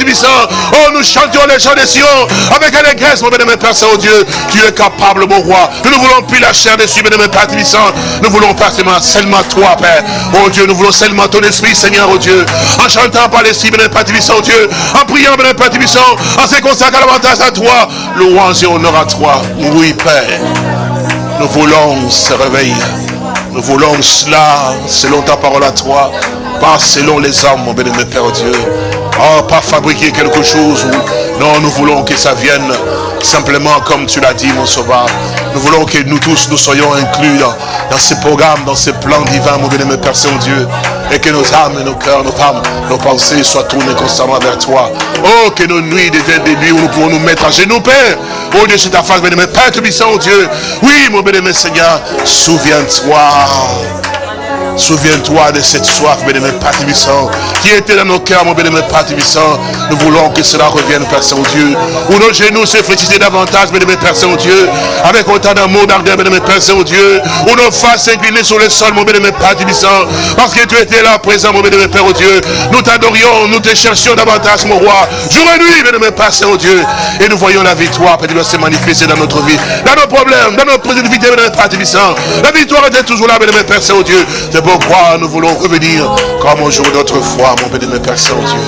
[SPEAKER 2] Oh, nous chantions les chants des Sion avec allégresse, mon bien-aimé Père Saint-Dieu. Tu es capable, mon roi. Nous ne voulons plus la chair dessus, bien-aimé. Nous voulons pas seulement toi, Père. Oh Dieu, nous voulons seulement ton esprit, Seigneur, oh Dieu. En chantant par l'esprit, bien-aimé Père Tibissant, oh Dieu. En priant, bien-aimé Père. En se consacrant davantage à toi. Louange honneur à toi. Oui, Père. Nous voulons se réveiller. Nous voulons cela selon ta parole à toi. Pas selon les hommes, mon bien-aimé Père Dieu. Oh, pas fabriquer quelque chose. Non, nous voulons que ça vienne simplement comme tu l'as dit, mon sauveur. Nous voulons que nous tous, nous soyons inclus dans, dans ces programmes, dans ces plans divins, mon bien-aimé Père Saint-Dieu. Et que nos âmes et nos cœurs, nos femmes, nos pensées soient tournées constamment vers toi. Oh, que nos nuits deviennent des nuits où nous pouvons nous mettre à genoux, Père. Oh Dieu, c'est ta face, bien-aimé Père, tu puissant, Dieu. Oui, mon bien-aimé Seigneur, souviens-toi. Souviens-toi de cette soif, bien-aimé Père qui était dans nos cœurs, mon bien-aimé Père Nous voulons que cela revienne, Père Saint-Dieu. Où nos genoux se fléchissaient davantage, bien-aimé Père Saint-Dieu, avec autant d'amour, d'ardeur, bien-aimé Père Saint-Dieu. Où nos faces s'inclinaient sur le sol, mon bien-aimé Père parce que tu étais là, présent, mon bien-aimé Père Dieu. Nous t'adorions, nous te cherchions davantage, mon roi. Jour et nuit, bien-aimé Père Saint-Dieu. Et nous voyons la victoire, Père Dieu, se manifester dans notre vie, dans nos problèmes, dans notre vie, bien-aimé Père La victoire était toujours là, bien-aimé Père Saint-Dieu pourquoi nous voulons revenir comme au jour d'autrefois, mon béni, Père Saint-Dieu.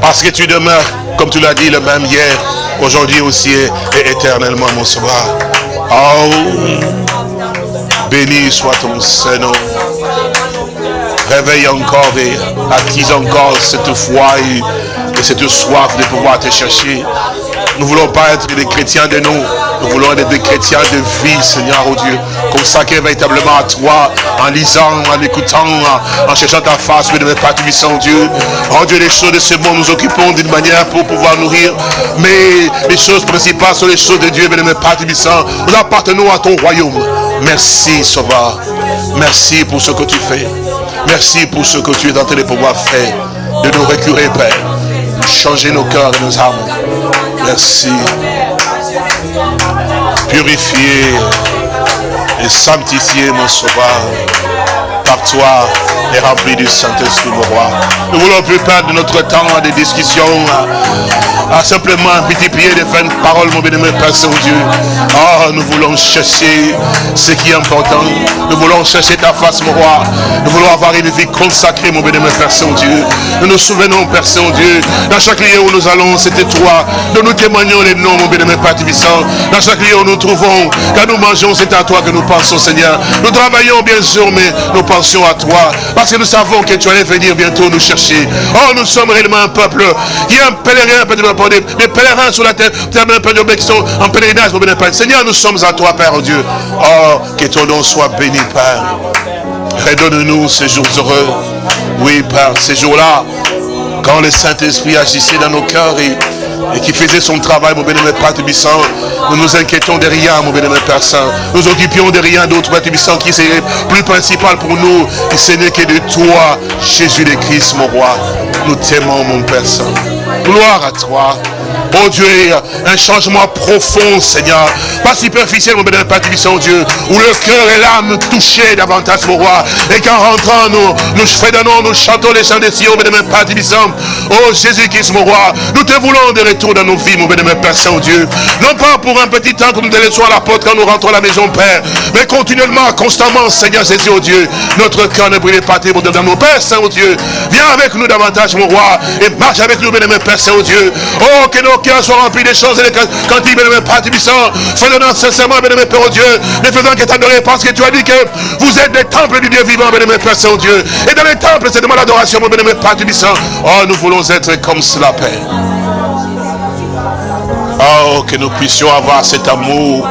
[SPEAKER 2] Parce que tu demeures, comme tu l'as dit, le même hier, aujourd'hui aussi et éternellement, mon sauveur. Oh, béni soit ton Seigneur. Réveille encore et attise encore cette foi et cette soif de pouvoir te chercher. Nous ne voulons pas être des chrétiens de nous. Nous voulons être des chrétiens de vie, Seigneur, oh Dieu. Consacrés véritablement à toi, en lisant, en écoutant, en, cherchant ta face, mais ne pas puissant, Dieu. Oh Dieu, les choses de ce monde nous occupons d'une manière pour pouvoir nourrir. Mais les choses principales sont les choses de Dieu, mais ne pas puissant. Nous appartenons à ton royaume. Merci, Sauveur. Merci pour ce que tu fais. Merci pour ce que tu es en train de pouvoir faire. De nous récurer, Père. Changer nos cœurs et nos âmes. Merci. Purifier et sanctifier mon sauveur par toi et rempli du Saint-Esprit, mon roi. Nous voulons plus perdre notre temps à des discussions, à, simplement un petit pied de parole, mon bien-aimé Père Saint-Dieu. Oh, nous voulons chercher ce qui est important. Nous voulons chercher ta face, mon roi. Nous voulons avoir une vie consacrée, mon bien-aimé Père Saint-Dieu. Nous nous souvenons, Père Saint-Dieu, dans chaque lieu où nous allons, c'était toi. Nous nous témoignons les noms, mon bien-aimé Père Tibissant. Dans chaque lieu où nous trouvons, quand nous mangeons, c'est à toi que nous pensons, Seigneur. Nous travaillons, bien sûr, mais nous pensions à toi. Parce que nous savons que tu allais venir bientôt nous chercher. Oh, nous sommes réellement un peuple qui est un pèlerin, des, des pèlerins sur la terre, qui sont en pèlerinage, mon Père. Seigneur, nous sommes à toi, Père Dieu. Oh, que ton nom soit béni, Père. Redonne-nous ces jours heureux. Oui, Père, ces jours-là, quand le Saint-Esprit agissait dans nos cœurs et et qui faisait son travail, mon bénémoine Père Tubissant. Nous nous inquiétons de rien, mon bénémoine Père Saint. Nous occupions de rien d'autre, Père Tubissant, qui serait plus principal pour nous. Et ce n'est que de toi, Jésus le Christ, mon roi. Nous t'aimons, mon Père Saint. Gloire à toi. Oh Dieu, un changement profond, Seigneur. Pas superficiel, mon béni Père Tubissant, Dieu. Où le cœur et l'âme touchés davantage, mon roi. Et qu'en rentrant, nous, nous nous chantons les chants des Sion, béni Père Tubissant. Oh Jésus-Christ, mon roi. Nous te voulons de retour dans nos vies, mon béni Père Saint-Dieu. Non pas pour un petit temps que nous te laissons à la porte quand nous rentrons à la maison, Père. Mais continuellement, constamment, Seigneur Jésus, oh Dieu. Notre cœur ne brûle pas dans nos Père Saint-Dieu. Viens avec nous davantage, mon roi. Et marche avec nous, béni Père Saint-Dieu. Oh, que nos cœurs soient remplis des choses et des cantiques, béni Père Tubissant. Faisons sincèrement, béni Père, Dieu. Ne faisons que t'adorer parce que tu as dit que vous êtes des temples du Dieu vivant, béni Père Saint-Dieu. Et dans les temples, c'est de l'adoration, mon béni Père Tubissant. Oh, nous voulons être comme cela, Père. Oh, que nous puissions avoir cet amour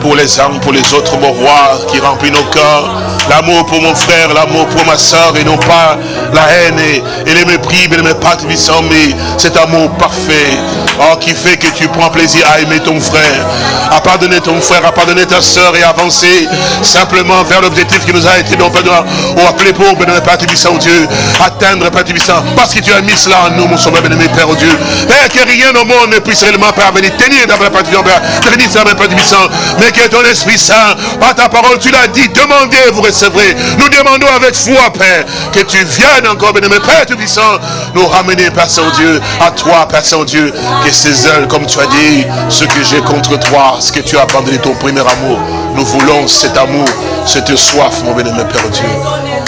[SPEAKER 2] pour les âmes, pour les autres, mon roi, qui remplit nos cœurs. L'amour pour mon frère, l'amour pour ma soeur, et non pas la haine et, les mépris, mais les pas mais cet amour parfait, oh, qui fait que tu prends plaisir à aimer ton frère, à pardonner ton frère, à pardonner ta soeur et avancer simplement vers l'objectif qui nous a été donné, ou appelé pour, bénémoine Père Tibissant, Dieu, atteindre, Père Tibissant, parce que tu as mis cela en nous, mon sauveur, bénémoine Père, oh Dieu. Père, que rien au monde ne puisse réellement parvenir, tenir dans la Père Tibissant, Père Tibissant, mais que ton Esprit Saint, par ta parole, tu l'as dit, demandez, vous recevrez. Nous demandons avec foi, Père, que tu viennes encore, bénémoine Père Tibissant, nous ramener, Père Saint-Dieu, à toi, Père Saint-Dieu, que ces ailes, comme tu as dit, ce que j'ai contre toi, ce que tu as abandonné ton premier amour, nous voulons cet amour, cette soif, mon bénémoine Père Dieu,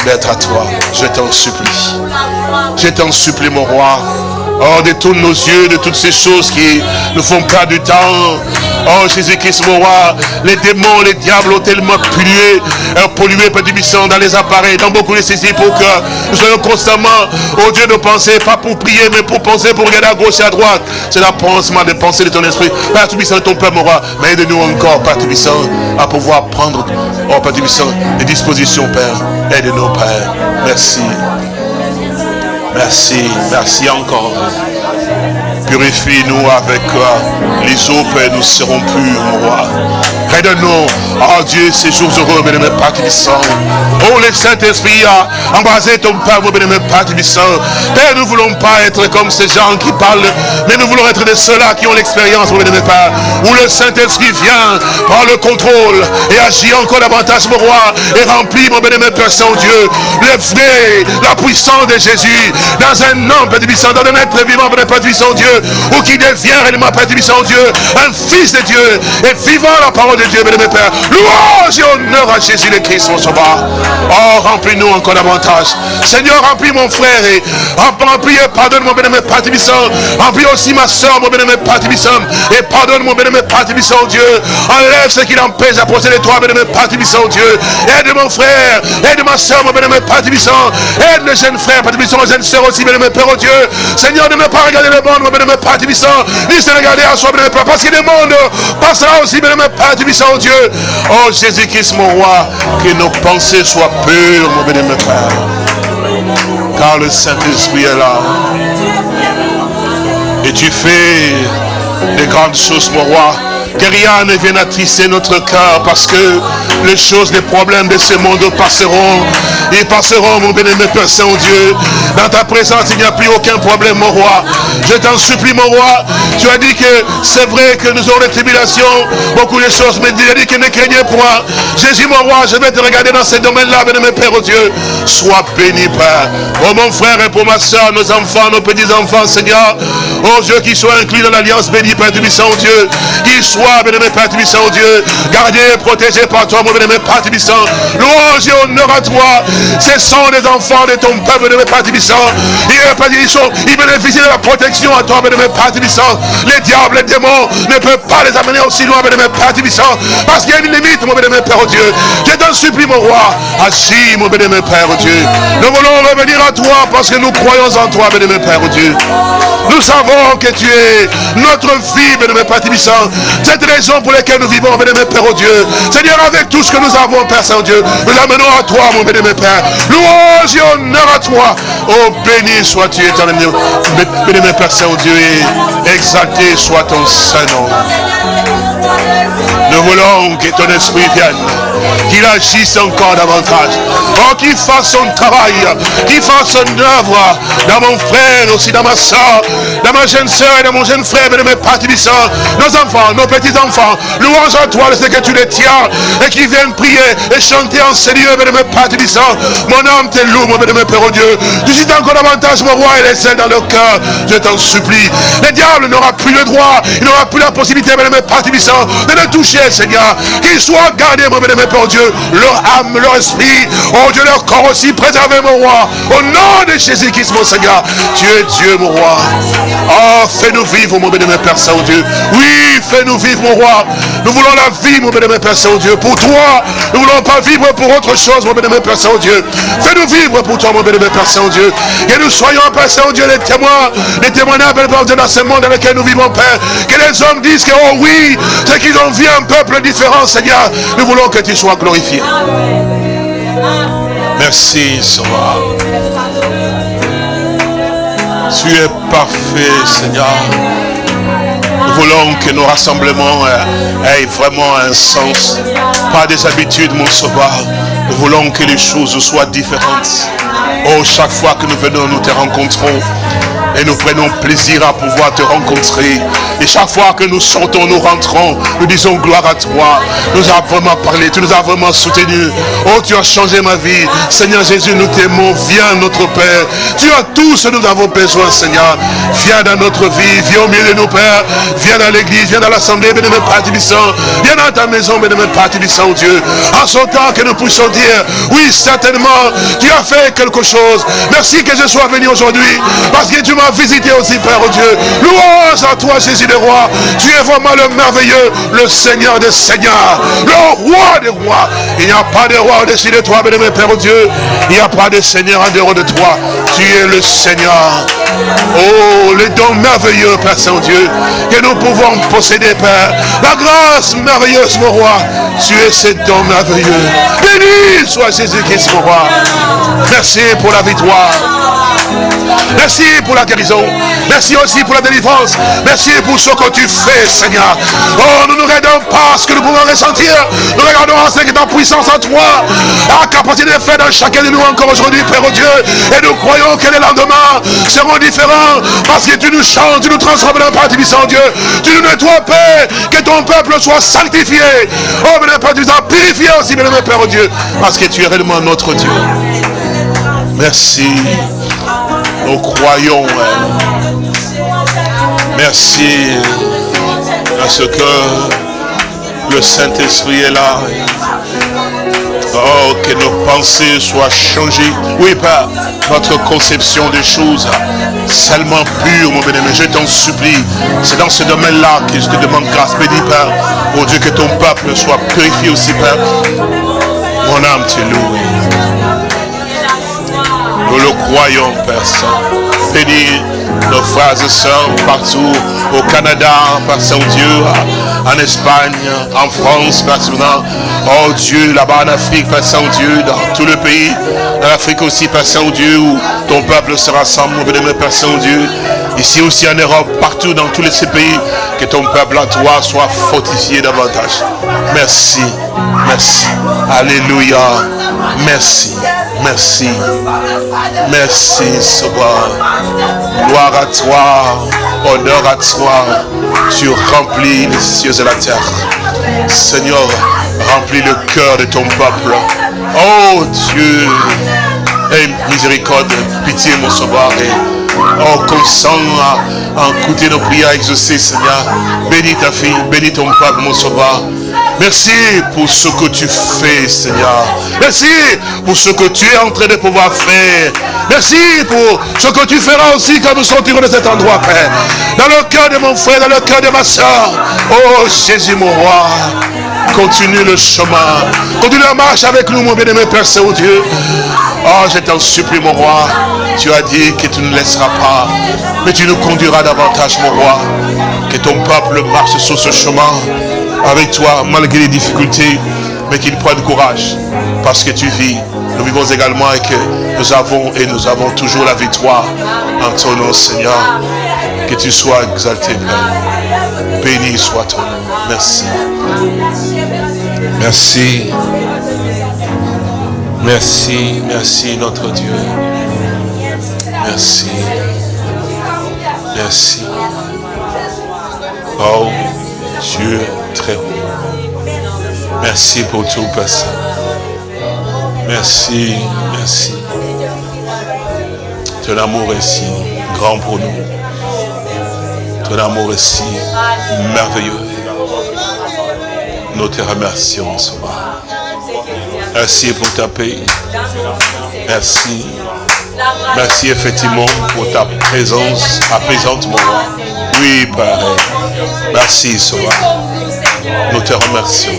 [SPEAKER 2] d'être à toi. Je t'en supplie. Je t'en supplie, mon roi. Oh, détourne nos yeux de toutes ces choses qui nous font perdre du temps. Oh, Jésus-Christ, mon roi, les démons, les diables ont tellement pollué, euh, pollué, Père Bisson, dans les appareils, dans beaucoup de ces pour que nous soyons constamment, oh Dieu, de penser, pas pour prier, mais pour penser, pour regarder à gauche et à droite. C'est la pensement de penser de ton esprit. Père Tubissant, ton Père, mon roi, mais aide-nous encore, Père Tubissant, à pouvoir prendre, oh Père Tubissant, les dispositions, Père. Aide-nous, Père. Merci. Merci, merci encore. Purifie-nous avec euh, les eaux, Père, nous serons purs, mon roi. Aide-nous, oh Dieu, ces jours heureux, bien-aimé Père Tibissant. Oh, le Saint-Esprit a embrasé ton Père, bien-aimé Père Tibissant. Père, nous ne voulons pas être comme ces gens qui parlent, mais nous voulons être de ceux-là qui ont l'expérience, bien-aimé Père, où le Saint-Esprit vient, prend le contrôle et agit encore davantage, mon roi, et remplit, mon bien-aimé Père Saint-Dieu, le vrai, la puissance de Jésus, dans un homme, Père Tibissant, dans un être vivant, Père Tibissant, Dieu, ou qui devient réellement, Père Tibissant, Dieu, un fils de Dieu, et vivant la parole de Dieu, bien-aimé Père. Louange et honneur à Jésus le Christ, mon sauveur. Oh, remplis-nous encore davantage. Seigneur, remplis mon frère et remplis et pardonne mon bien-aimé Père Remplis aussi ma soeur, mon bien-aimé Et pardonne mon bien-aimé Dieu. Enlève ce qui l'empêche d'approcher de toi, bien-aimé Père Dieu. Aide mon frère, aide ma soeur, mon bien-aimé Aide le jeune frère, Père Tibissant, jeune soeur aussi, bien-aimé Père oh Dieu. Seigneur, ne me pas regarder le monde, mon bien-aimé Père ni se regarder à soi, bien-aimé Père, parce que le monde passera aussi, bien-aimé Père Tibissant, Dieu. Oh Jésus-Christ, mon roi, que nos pensées soient pures, mon bénémoine Père. Car le Saint-Esprit est là. Et tu fais des grandes choses, mon roi. Que rien ne vienne attrister notre cœur parce que les choses, les problèmes de ce monde passeront. Ils passeront, mon bénémoine Père Saint-Dieu. Dans ta présence, il n'y a plus aucun problème, mon roi. Je t'en supplie, mon roi. Tu as dit que c'est vrai que nous aurons des tribulations, beaucoup de choses, mais tu as dit que ne craignez point. Jésus, mon roi, je vais te regarder dans ces domaines-là, bénémoine Père, oh Dieu. Sois béni, Père. Oh, mon frère et pour ma soeur, nos enfants, nos petits-enfants, Seigneur. Oh, Dieu, qui soit inclus dans l'alliance bénie, Père du oh Dieu. Qu'ils soient, bénémoine Père du oh Dieu. Gardés et protégés par toi, mon bénémoine Père. Louange et honneur à toi. Ce sont des enfants de ton peuple, bénémoine Père Tubissant. Ils, bénéficient de la protection à toi, bénémoine Père Tubissant. Les diables, les démons ne peuvent pas les amener aussi loin, bénémoine Père Tubissant. Parce qu'il y a une limite, mon bénémoine Père Dieu. Je t'en supplie, mon roi. Agis, mon bénémoine Père Dieu. Nous voulons revenir à toi parce que nous croyons en toi, bénémoine Père Dieu. Nous savons que tu es notre vie, bénémoine Père Tubissant. Cette raison pour laquelle nous vivons, bénémoine Père Dieu. Seigneur, avec tout ce que nous avons, Père Saint-Dieu, nous amenons à toi, mon bénémoine Père. Louange et honneur à toi. Oh, béni sois-tu, éternel. Bénémoine Père Saint-Dieu, et exalté soit ton Saint-Nom. Nous voulons que ton esprit vienne, qu'il agisse encore davantage. Oh, qu'il fasse son travail, qu'il fasse son œuvre dans mon frère, aussi dans ma soeur, dans ma jeune soeur et dans mon jeune frère, dans mes participants, nos enfants, nos petits-enfants. Louange à toi, ce que tu les tiens et qui viennent prier et chanter en Seigneur, de mes participants. Mon âme te loue, mon bénémoine Père Dieu. Tu cites encore davantage mon roi et les ailes dans le cœur. Je t'en supplie. Le diable n'aura plus le droit, il n'aura plus la possibilité, mes participants, de le toucher Seigneur. Qu'ils soient gardés, mon pour Dieu, leur âme, leur esprit, oh Dieu, leur corps aussi, préservé, mon roi. Au nom de Jésus-Christ, mon Seigneur. Tu es Dieu, mon roi. Oh, fais-nous vivre, mon bénémoine, Père Saint-Dieu. Oui, fais-nous vivre, mon roi. Nous voulons la vie, mon bénémoine, Père Saint-Dieu. Pour toi, nous voulons pas vivre pour autre chose, mon bénémoine, Père Saint-Dieu. Fais-nous vivre pour toi, mon bénémoine, Père Saint-Dieu. Que nous soyons, Père Saint-Dieu, les témoins, les témoignages, dans ce monde dans lequel nous vivons, Père. Que les hommes disent que, oh oui, c'est qu'ils ont vu un peuple différent, Seigneur. Nous voulons que tu sois glorifié. Merci, Sauveur. Tu es parfait, Seigneur. Nous voulons que nos rassemblements euh, aient vraiment un sens. Pas des habitudes, mon sauveur. Nous voulons que les choses soient différentes. Oh, chaque fois que nous venons, nous te rencontrons. Et nous prenons plaisir à pouvoir te rencontrer. Et chaque fois que nous sortons, nous rentrons, nous disons gloire à toi. Nous avons vraiment parlé, tu nous as vraiment soutenus. Oh, tu as changé ma vie. Seigneur Jésus, nous t'aimons. Viens, notre Père. Tu as tout ce que nous avons besoin, Seigneur. Viens dans notre vie, viens au milieu de nos pères. Viens dans l'église, viens dans l'assemblée, bénémoine Père Viens dans ta maison, bénémoine Père oh Dieu. En ce temps que nous puissions dire, oui, certainement, tu as fait quelque chose. Merci que je sois venu aujourd'hui. Parce que tu m'as visité aussi, Père Dieu. Louange à toi, Jésus le roi. Tu es vraiment le merveilleux, le Seigneur des Seigneurs, le roi des rois. Il n'y a pas de roi au-dessus de toi, bénémoine Père Dieu. Il n'y a pas de Seigneur en dehors de toi. Tu es le Seigneur. Oh, les dons merveilleux, Père Saint-Dieu, que nous pouvons posséder, Père. La grâce merveilleuse, mon roi. Tu es ce don merveilleux. Béni soit Jésus-Christ, mon roi. Merci pour la victoire. Merci pour la guérison. Merci aussi pour la délivrance. Merci pour ce que tu fais, Seigneur. Oh, nous ne regardons pas ce que nous pouvons ressentir. Nous regardons ce qui est en puissance en toi. La capacité de faire dans chacun de nous encore aujourd'hui, Père Dieu. Et nous croyons que les lendemains seront différents. Parce que tu nous changes, tu nous transformes dans Père puissant Dieu. Tu nous nettoies, Père. Que ton peuple soit sanctifié. Oh, mais Père, tu as purifié aussi, mon Père Dieu. Parce que tu es réellement notre Dieu. Merci. Nous croyons. Merci à ce que le Saint-Esprit est là. Oh, que nos pensées soient changées. Oui, Père, notre conception des choses seulement pure, mon bien Je t'en supplie. C'est dans ce domaine-là que je te demande grâce. Béni, Père. Oh Dieu, que ton peuple soit purifié aussi, Père. Mon âme te loue. Nous le croyons, Père Saint. Bénis nos frères et sœurs partout au Canada, Père Saint-Dieu, en Espagne, en France, Père Saint. Oh Dieu, là-bas en Afrique, Père Saint-Dieu, dans tout le pays, dans l'Afrique aussi, Père Saint-Dieu, où ton peuple se rassemble, mon Père Saint-Dieu. Ici aussi en Europe, partout dans tous ces pays, que ton peuple à toi soit fortifié davantage. Merci, merci. Alléluia. Merci. Merci. Merci, Sauveur. Gloire à toi. Honneur à toi. Tu remplis les cieux et la terre. Seigneur, remplis le cœur de ton peuple. Oh Dieu. Miséricorde, pitié, mon Sauveur. Oh, consent à, à écouter nos prières exaucées, Seigneur. Bénis ta fille, bénis ton peuple, mon sauveur. Merci pour ce que tu fais, Seigneur. Merci pour ce que tu es en train de pouvoir faire. Merci pour ce que tu feras aussi quand nous sortirons de cet endroit, Père. Dans le cœur de mon frère, dans le cœur de ma soeur. Oh, Jésus, mon roi. Continue le chemin. Continue la marche avec nous, mon bien-aimé Père Saint-Dieu. Oh, je t'en supplie, mon roi. Tu as dit que tu ne laisseras pas, mais tu nous conduiras davantage, mon roi. Que ton peuple marche sur ce chemin avec toi, malgré les difficultés, mais qu'il prenne courage, parce que tu vis. Nous vivons également et que nous avons et nous avons toujours la victoire en ton nom, Seigneur. Que tu sois exalté, Père. Béni soit ton nom. Merci. Merci. Merci, merci notre Dieu. Merci. Merci. Oh, Dieu très haut. Merci pour tout, Père Merci, merci. Ton amour est si grand pour nous. Ton amour est si merveilleux. Nous te remercions, Sauveur. Merci pour ta paix. Merci. Merci effectivement pour ta présence apaisante, mon roi. Oui, Père. Merci, Sauveur. Nous te remercions.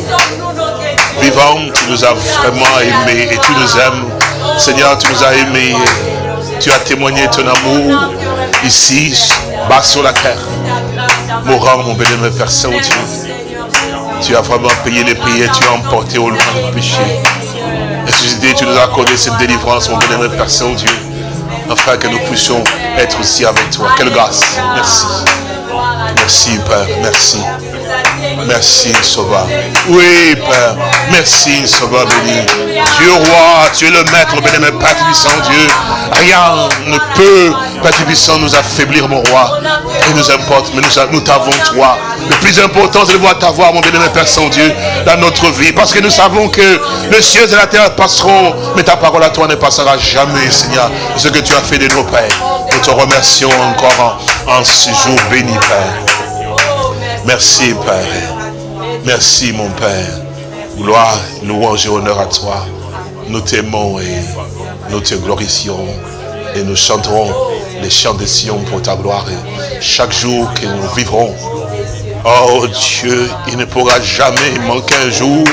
[SPEAKER 2] Vivant, tu nous as vraiment aimés et tu nous aimes. Seigneur, tu nous as aimés. Tu as témoigné ton amour ici, bas sur la terre. Mourant, mon bénémoine Père Saint-Dieu. Tu as vraiment payé les prix et tu as emporté au loin le péché. Oui, tu nous as accordé cette délivrance, mon bénémoine Père Saint-Dieu, afin que nous puissions être aussi avec toi. Quelle grâce. Merci. Merci, Père. Merci. Merci, Sauveur. Oui, Père. Merci, Sauveur béni. Tu es roi, tu es le maître, béni, Père puissant Dieu. Rien ne peut, Père puissant, nous affaiblir, mon roi. Et nous importe, mais nous, t'avons toi. Le plus important, c'est de voir t'avoir, mon béni, Père Saint-Dieu, dans notre vie. Parce que nous savons que les cieux et la terre passeront, mais ta parole à toi ne passera jamais, Seigneur. Ce que tu as fait de nos pères. Nous te remercions encore en, ce jour béni, Père. Merci, Père. Merci, mon Père. Gloire, louange et honneur à toi. Nous t'aimons et nous te glorifions. Et nous chanterons les chants de Sion pour ta gloire. chaque jour que nous vivrons, oh Dieu, il ne pourra jamais manquer un jour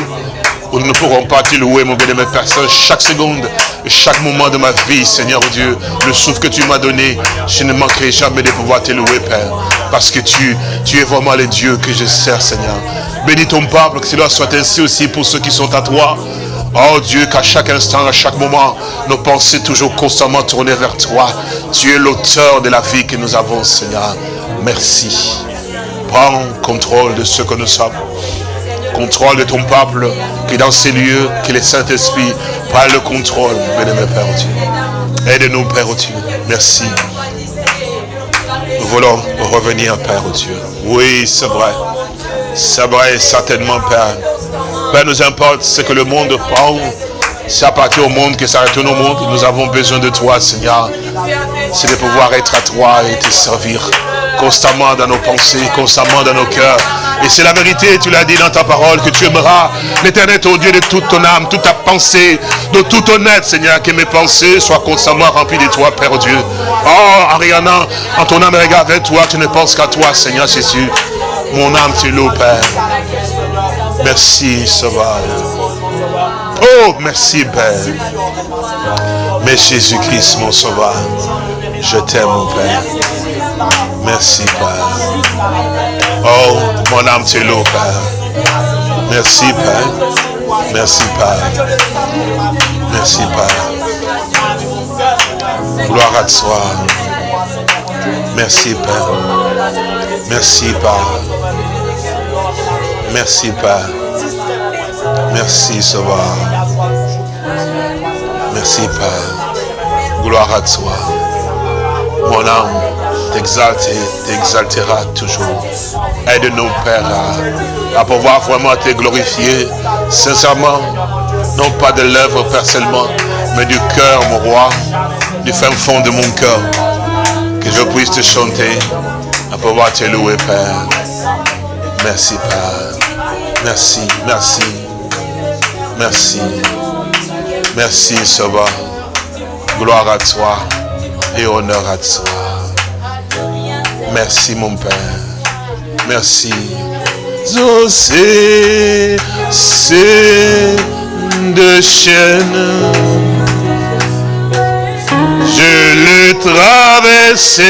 [SPEAKER 2] où nous ne pourrons pas te louer, mon bien-aimé personne, chaque seconde, chaque moment de ma vie, Seigneur Dieu, le souffle que tu m'as donné, je ne manquerai jamais de pouvoir te louer, Père, parce que tu, tu es vraiment le Dieu que je sers, Seigneur. Bénis ton peuple, que cela soit ainsi aussi pour ceux qui sont à toi. Oh Dieu, qu'à chaque instant, à chaque moment, nos pensées toujours constamment tournées vers toi. Tu es l'auteur de la vie que nous avons, Seigneur. Merci. Prends contrôle de ce que nous sommes contrôle de ton peuple, qui dans ces lieux, que le Saint-Esprit prenne le contrôle, bénémoine Père Dieu. Aide-nous, Père Dieu. Merci. Nous voulons revenir, Père Dieu. Oui, c'est vrai. C'est vrai, certainement, Père. Père, nous importe ce que le monde prend. C'est à partir au monde que ça retourne au monde. Nous avons besoin de toi, Seigneur. C'est de pouvoir être à toi et te servir constamment dans nos pensées, constamment dans nos cœurs. Et c'est la vérité, tu l'as dit dans ta parole, que tu aimeras l'éternel ton Dieu de toute ton âme, toute ta pensée, de tout honnête, Seigneur, que mes pensées soient constamment remplies de toi, Père Dieu. Oh, Ariana, en ton âme regarde vers toi, tu ne penses qu'à toi, Seigneur Jésus. Mon âme, tu loue, Père. Merci, Sauveur. Oh, merci, Père. Mais Jésus-Christ, mon Sauveur, je t'aime, mon Père. Merci, Père. Oh, mon âme te loue, Père. Merci, Père. Merci, Père. Merci, Père. Gloire à toi. Merci, Père. Merci, Père. Merci, Père. Merci, Sauveur. Merci, Père. Gloire à toi. Mon âme t'exalte et toujours. Aide-nous, Père, à, pouvoir vraiment te glorifier sincèrement, non pas de l'œuvre personnellement, mais du cœur, mon roi, du fin fond de mon cœur, que je puisse te chanter, à pouvoir te louer, Père. Merci, Père. Merci, merci, merci. Merci, Sauveur. Gloire à toi et honneur à toi. Merci mon Père. Merci. c'est de chaîne. Je le traverserai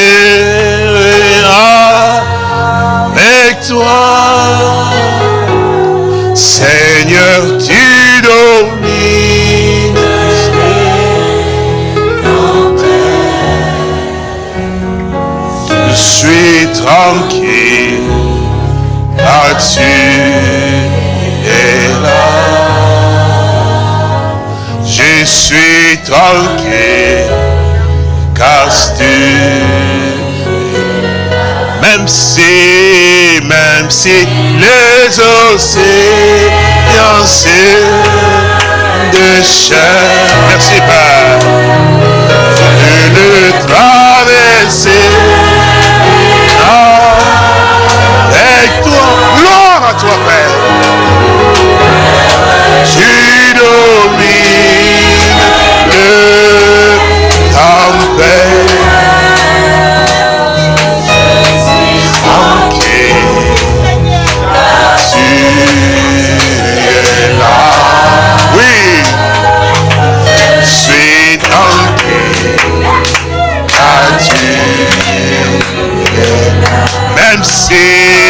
[SPEAKER 2] avec toi. Seigneur, tu domines. Suis tranquille, car tu es là? Je suis tranquille, car tu même si, même si les océans de chair, merci Père, je le traverser times.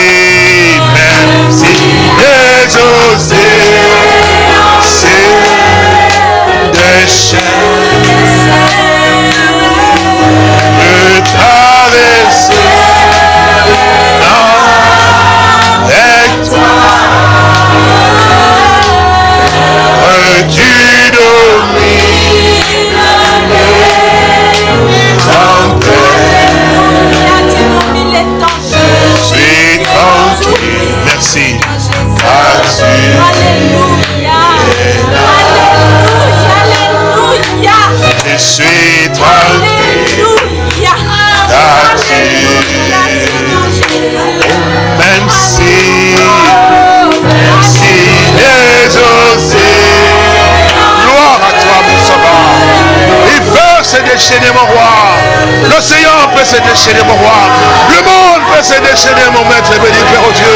[SPEAKER 2] Se déchaîner, mon roi. Le monde peut se déchaîner, mon maître béni, Père oh Dieu.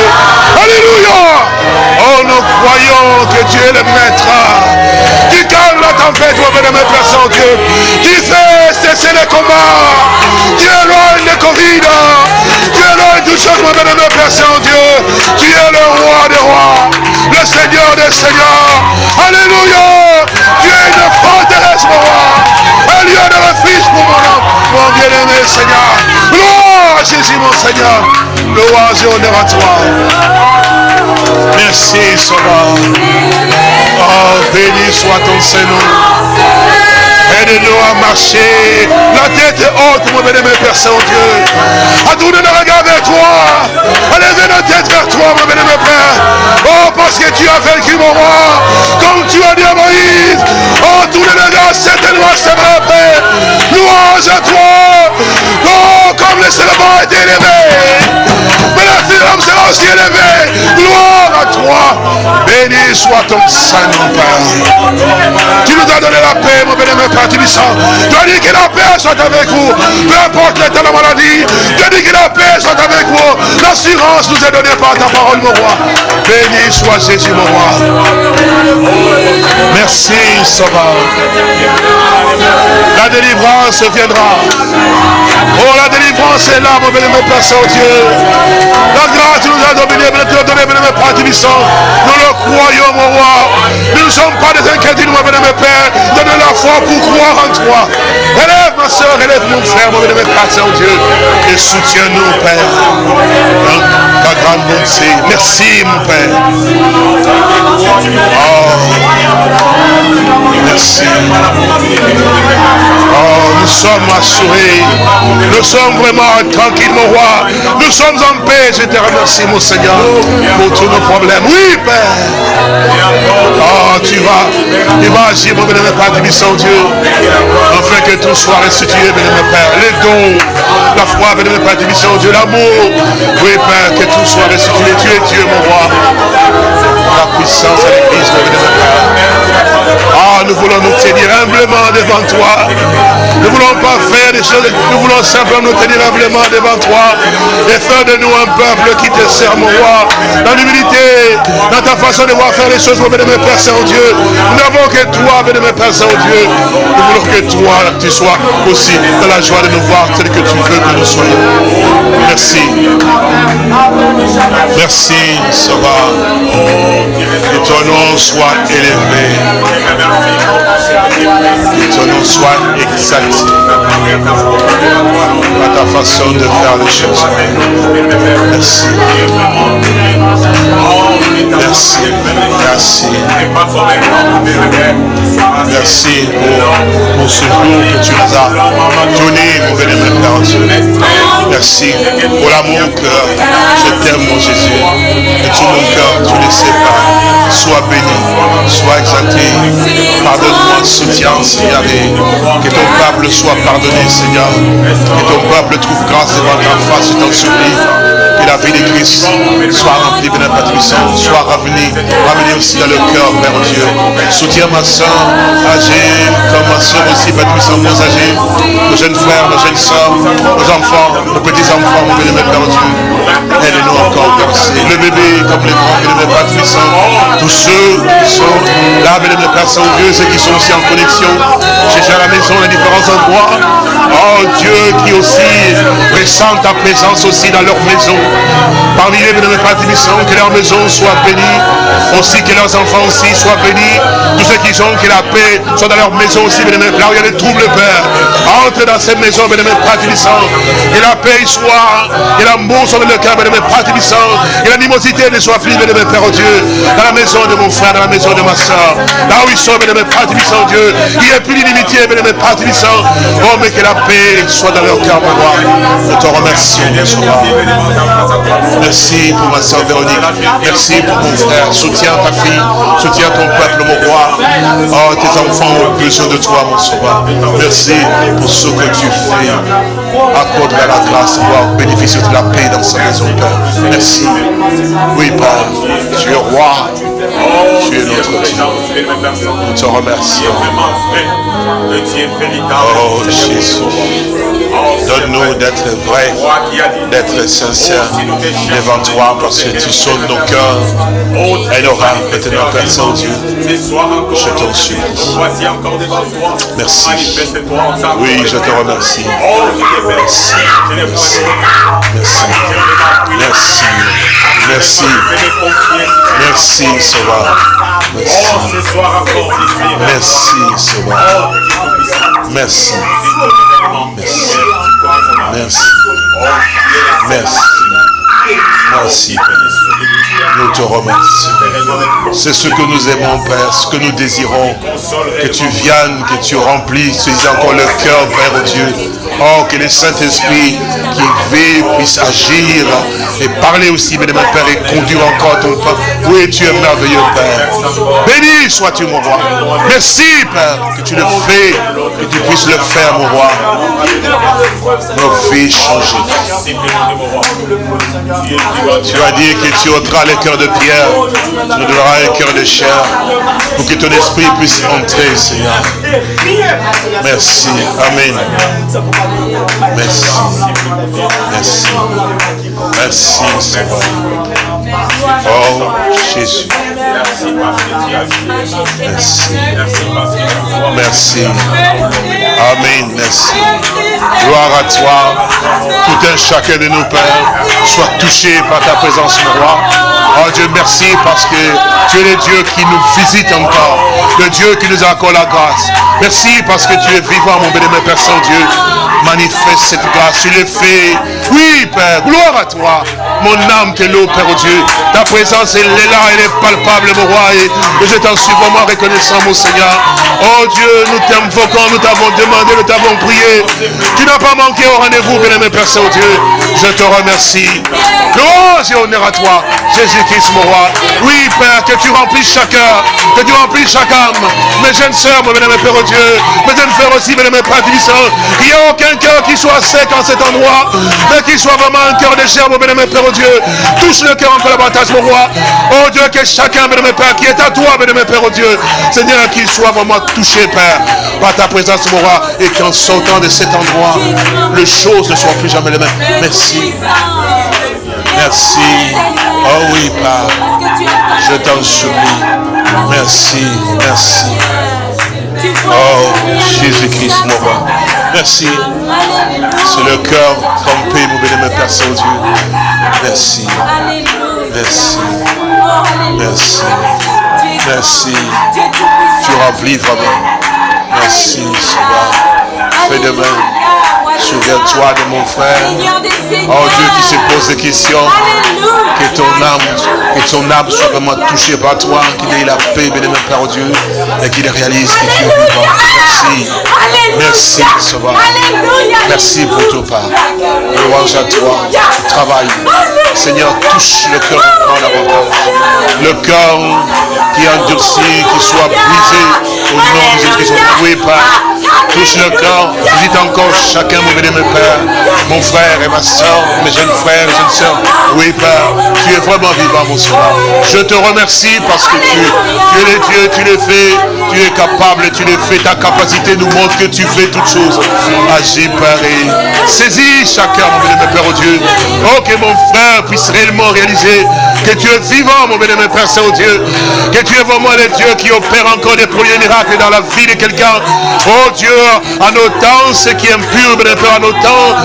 [SPEAKER 2] Alléluia. Oh, nous croyons que tu es le maître. Qui calme la tempête, mon béni, Père Saint-Dieu. Qui fait cesser les combats. Qui éloigne le Covid. Qui éloigne tout chose, mon béni, Père Saint-Dieu. Tu es le roi des rois. Le Seigneur des seigneurs. Alléluia. Bien-aimé Seigneur. Gloire à Jésus, mon Seigneur. Louange et honneur à toi. Merci, Sauveur. Oh, béni soit ton Seigneur. Aide-nous à marcher. La tête est haute, mon béni, Père Saint-Dieu. À tourner le regard vers toi. À lever la tête vers toi, mon béni, Père. Oh, parce que tu as vaincu mon roi. Comme tu as dit à Moïse. Oh, tournez le regard, certainement, c'est vrai, Père. Louange à toi. Oh, comme le célébrant est élevé. Fille sera aussi élevée. Gloire à toi. Béni soit ton Saint-Nom, Père. Tu nous as donné la paix, mon béni, Père. Tu as dit que la paix soit avec vous. Peu importe l'état de la maladie. As dit que la paix soit avec vous. L'assurance nous est donnée par ta parole, mon roi. Béni soit Jésus, mon roi. Merci, Sauveur. La délivrance viendra. Oh, la délivrance est là, mon béni, mon Père Saint-Dieu. La grâce nous a dominé, nous a donné, mon Père Tibissant. Nous le croyons, mon roi. Nous ne sommes pas des incrédules, mon béni, Père. Donne la foi pour croire en toi. Élève ma soeur, élève mon frère, mon béni, mon Père Saint-Dieu. Et soutiens-nous, Père. Ta grande bonté. Merci, mon Père. Oh. Merci. Oh, nous sommes assurés. Nous sommes vraiment tranquilles, mon roi. Nous sommes en paix. Je te remercie, mon Seigneur, pour tous nos problèmes. Oui, Père. Oh, tu vas, tu vas agir, mon bénémoine Père du Dieu, afin que tout soit restitué, bénémoine Père. Les dons, la foi, bénémoine Père du Dieu, l'amour. Oui, Que tout soit restitué. Tu es Dieu, mon roi. La puissance à l'église, mon. Ah, nous voulons nous tenir humblement devant toi. Nous ne voulons pas faire des choses, nous voulons simplement nous tenir humblement devant toi et faire de nous un peuple qui te sert, mon roi, dans l'humilité, dans ta façon de voir faire les choses, mon bénémoine Père Saint-Dieu. Nous n'avons que toi, bénémoine Père Saint-Dieu. Nous voulons que toi, tu sois aussi dans la joie de nous voir tel que tu veux que nous soyons. Merci. Merci, Sauveur. Que ton nom soit élevé. Ton nom soit exalté à ta façon de faire les choses. Merci. Merci. Merci. Merci pour, ce jour que tu nous as donné, mon bénémoine Père. Merci pour l'amour que je t'aime, mon Jésus. De tout mon cœur, tu ne sais pas. Sois béni, sois exalté. Pardonne-moi, soutiens, Seigneur. Que ton peuple soit pardonné, Seigneur. Que ton peuple trouve grâce devant ta face, je t'en la vie de Christ soit remplie de puissance, soit aussi dans le cœur, Père Dieu. Soutiens ma soeur âgée, comme ma soeur aussi, Père puissant, nos âgés, nos jeunes frères, nos jeunes soeurs, nos enfants, nos petits-enfants, mon béni, Père Dieu. Aide-nous encore, Père Le bébé, comme les grands, Père puissant, tous ceux qui sont là, béni, Père Saint-Dieu, ceux qui sont aussi en connexion, chez à la maison, les différents endroits. Oh Dieu, qui aussi ressent ta présence aussi dans leur maison. Parmi les bénémoines que leur maison soit bénie, aussi que leurs enfants aussi soient bénis. Tous ceux qui sont, que la paix soit dans leur maison aussi, bénémoine. Là où il y a des troubles, Père, entre dans ces maisons, bénémoine Pratibissant. Que la paix soit, que l'amour soit dans le cœur, bénémoine Pratibissant. Que l'animosité ne soit plus, bénémoine Père, oh Dieu, dans la maison de mon frère, dans la maison de ma soeur. Là où ils sont, bénémoine Pratibissant, Dieu. Il n'y a plus d'inimitié, bénémoine Pratibissant. Oh, mais que la paix soit dans leur cœur, mon roi. Nous te remercions, Merci pour ma soeur Véronique. Merci pour mon frère. Soutiens ta fille. Soutiens ton peuple, mon roi. Oh, tes enfants ont besoin de toi, mon sauveur. Merci pour ce que tu fais. Accorde-la la grâce de pouvoir bénéficier de la paix dans sa maison, Père. Merci. Oui, Père. Tu es roi. Tu es notre Dieu. Nous te remercions. Oh, Jésus. Donne-nous d'être vrais, d'être sincères devant toi parce que tu sonnes nos cœurs et nos maintenant, Père Saint-Dieu. Je t'en supplie. Merci. Oui, je te remercie. Merci. Merci. Merci. Merci. Merci. Sauveur. Merci. Merci, Sauveur. Merci. Merci. Merci. Merci. Merci, Nous te remercions. C'est ce que nous aimons, Père, ce que nous désirons. Que tu viennes, que tu remplisses encore le cœur, Père Dieu. Oh, que le Saint-Esprit qui vit puisse agir et parler aussi, mon Père, et conduire encore ton peuple. Oui, tu es merveilleux, Père. Béni sois-tu, mon roi. Merci, Père, que tu le fais, que tu puisses le faire, mon roi. Nos vies changées. Tu as dit que tu ôteras les cœurs de pierre, tu nous donneras un cœur de chair, pour que ton esprit puisse entrer, Seigneur. Merci. Amen. Merci. Merci. Merci, Seigneur. Oh, Jésus. Merci. Merci. Amen. Merci. Gloire à toi. Tout un chacun de nos pères soit touché par ta présence, mon roi. Oh Dieu, merci parce que tu es le Dieu qui nous visite encore. Le Dieu qui nous accorde la grâce. Merci parce que tu es vivant, mon bénémoine Père Saint-Dieu manifeste cette grâce. Tu le fais. Oui, Père, gloire à toi. Mon âme te loue, Père Dieu. Ta présence, elle est là, elle est palpable, mon roi. Et, je t'en suis vraiment reconnaissant, mon Seigneur. Oh Dieu, nous t'invoquons, nous t'avons demandé, nous t'avons prié. Tu n'as pas manqué au rendez-vous, bien-aimé Père Saint-Dieu. Je te remercie. Louange et honneur à toi, Jésus-Christ, mon roi. Oui, Père, que tu remplisses chacun, que tu remplisses chaque âme. Mes jeunes sœurs, mon bien-aimé Père Dieu, mes jeunes frères aussi, bien-aimé Père Il n'y a aucun cœur qui soit sec en cet endroit, mais qui soit vraiment un cœur de chair, mon bien-aimé Père Dieu. Touche le cœur encore davantage, mon roi. Oh Dieu, que chacun, bien-aimé Père, qui est à toi, bien-aimé Père Dieu, Seigneur, qu'il soit vraiment touché, Père, par ta présence, mon roi, et qu'en sortant de cet endroit, les choses ne soient plus jamais les mêmes. Merci. Merci. Oh oui, Père. Je t'en supplie. Merci. Merci. Oh, Jésus-Christ, mon roi. Merci. C'est le cœur trompé, mon béni, Père Saint-Dieu. Merci. Merci. Merci. Merci. Tu remplis vraiment. Merci, Seigneur. Fais de même. Souviens-toi de mon frère. Oh Dieu qui se pose des questions. Que ton âme, que ton âme soit vraiment touchée par toi. Qu'il ait la paix, béni Père Dieu. Et qu'il réalise que tu es vivant. Merci. Merci, Sauveur. Merci pour ton Père. Louange à toi. Tu travailles. Seigneur, touche le cœur de davantage. Le cœur qui est endurci, qui soit brisé au nom de Jésus-Christ. Oui, Père. Touche le cœur. Visite encore chacun, mon frère et ma soeur, mes jeunes frères et jeunes soeurs. Oui, Père, tu es vraiment vivant, mon Seigneur. Je te remercie parce que tu, es le Dieu, tu le fais, tu es capable, tu le fais. Ta capacité nous montre que tu fais toutes choses. Agis, Père, et saisis chacun, mon béni, mon Père, oh Dieu. Oh, que mon frère puisse réellement réaliser que tu es vivant, mon béni, mon Père Saint-Dieu. Que tu es vraiment le Dieu qui opère encore des premiers miracles dans la vie de quelqu'un. Oh Dieu, en autant ce qui est impur, mon Père, en autant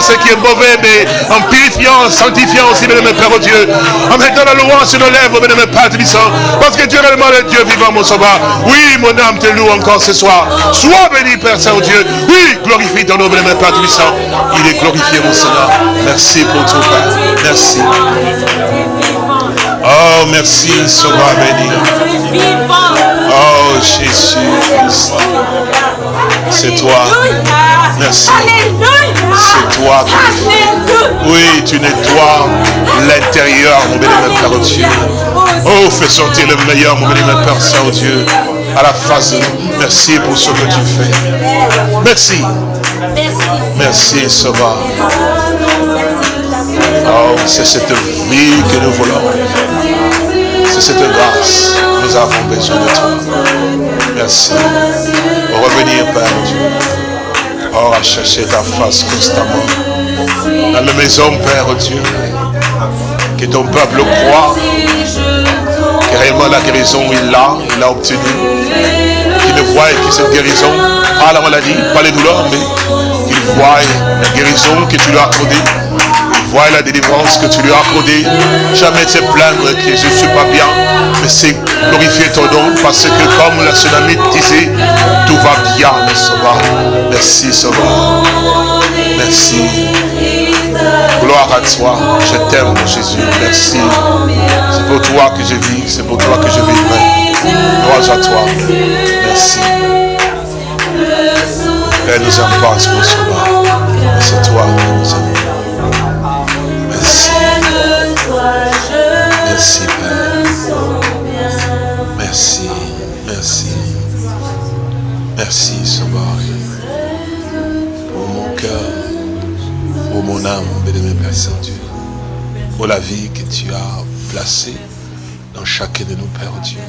[SPEAKER 2] ce qui est mauvais, mais en purifiant, en sanctifiant aussi, mon Père, oh Dieu. En mettant la louange sur nos lèvres, mon Père Tébissant. Parce que tu es réellement le Dieu vivant, mon sauveur. Oui, mon âme te loue encore ce soir. Sois béni, Père Saint-Dieu. Oui, glorifie ton nom, mon Père Tébissant. Il est glorifié, mon Seigneur. Merci pour tout, Père. Merci. Oh, merci, Sauveur béni. Oh, Jésus C'est toi. Merci. C'est toi Oui, tu nettoies l'intérieur, mon bénémoine Père Dieu. Oh, fais sortir le meilleur, mon bénémoine Père Saint-Dieu. à la face de nous. Merci pour ce que tu fais. Merci. Merci, Sauveur. Oh, c'est cette vie que nous voulons. C'est cette grâce. Nous avons besoin de toi. Merci. Revenir, Père Dieu. Oh, à chercher ta face constamment. Dans la maison, Père Dieu. Que ton peuple croit. Que réellement la guérison, il l'a, il l'a obtenu. Qu'il ne voit que cette guérison, pas la maladie, pas les douleurs, mais qu'il voit la guérison que tu lui as accordée Vois la délivrance que tu lui as accordée. Jamais te plaindre que je ne suis pas bien. Mais c'est glorifier ton nom parce que comme la tsunami disait, tout va bien, mon sauveur. Merci, sauveur. Merci. Gloire à toi. Je t'aime, Jésus. Merci. C'est pour toi que je vis. C'est pour toi que je vivrai. Gloire à toi. Merci. Père nous embrasse, mon sauveur. C'est toi qui nous aime. Merci Père. Merci, merci. Merci Sauveur. Pour mon cœur, pour mon âme, béni Père Saint-Dieu. Pour la vie que tu as placée dans chacun de nous, Père Dieu.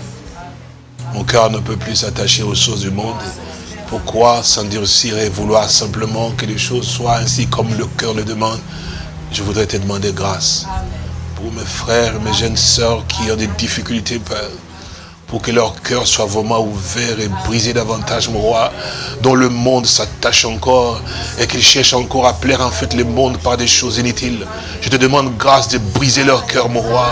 [SPEAKER 2] Mon cœur ne peut plus s'attacher aux choses du monde. Pourquoi s'endurcir et vouloir simplement que les choses soient ainsi comme le cœur le demande? Je voudrais te demander grâce pour mes frères, mes jeunes sœurs qui ont des difficultés, Père, pour que leur cœur soit vraiment ouvert et brisé davantage, mon roi, dont le monde s'attache encore et qu'ils cherchent encore à plaire en fait le monde par des choses inutiles. Je te demande grâce de briser leur cœur, mon roi,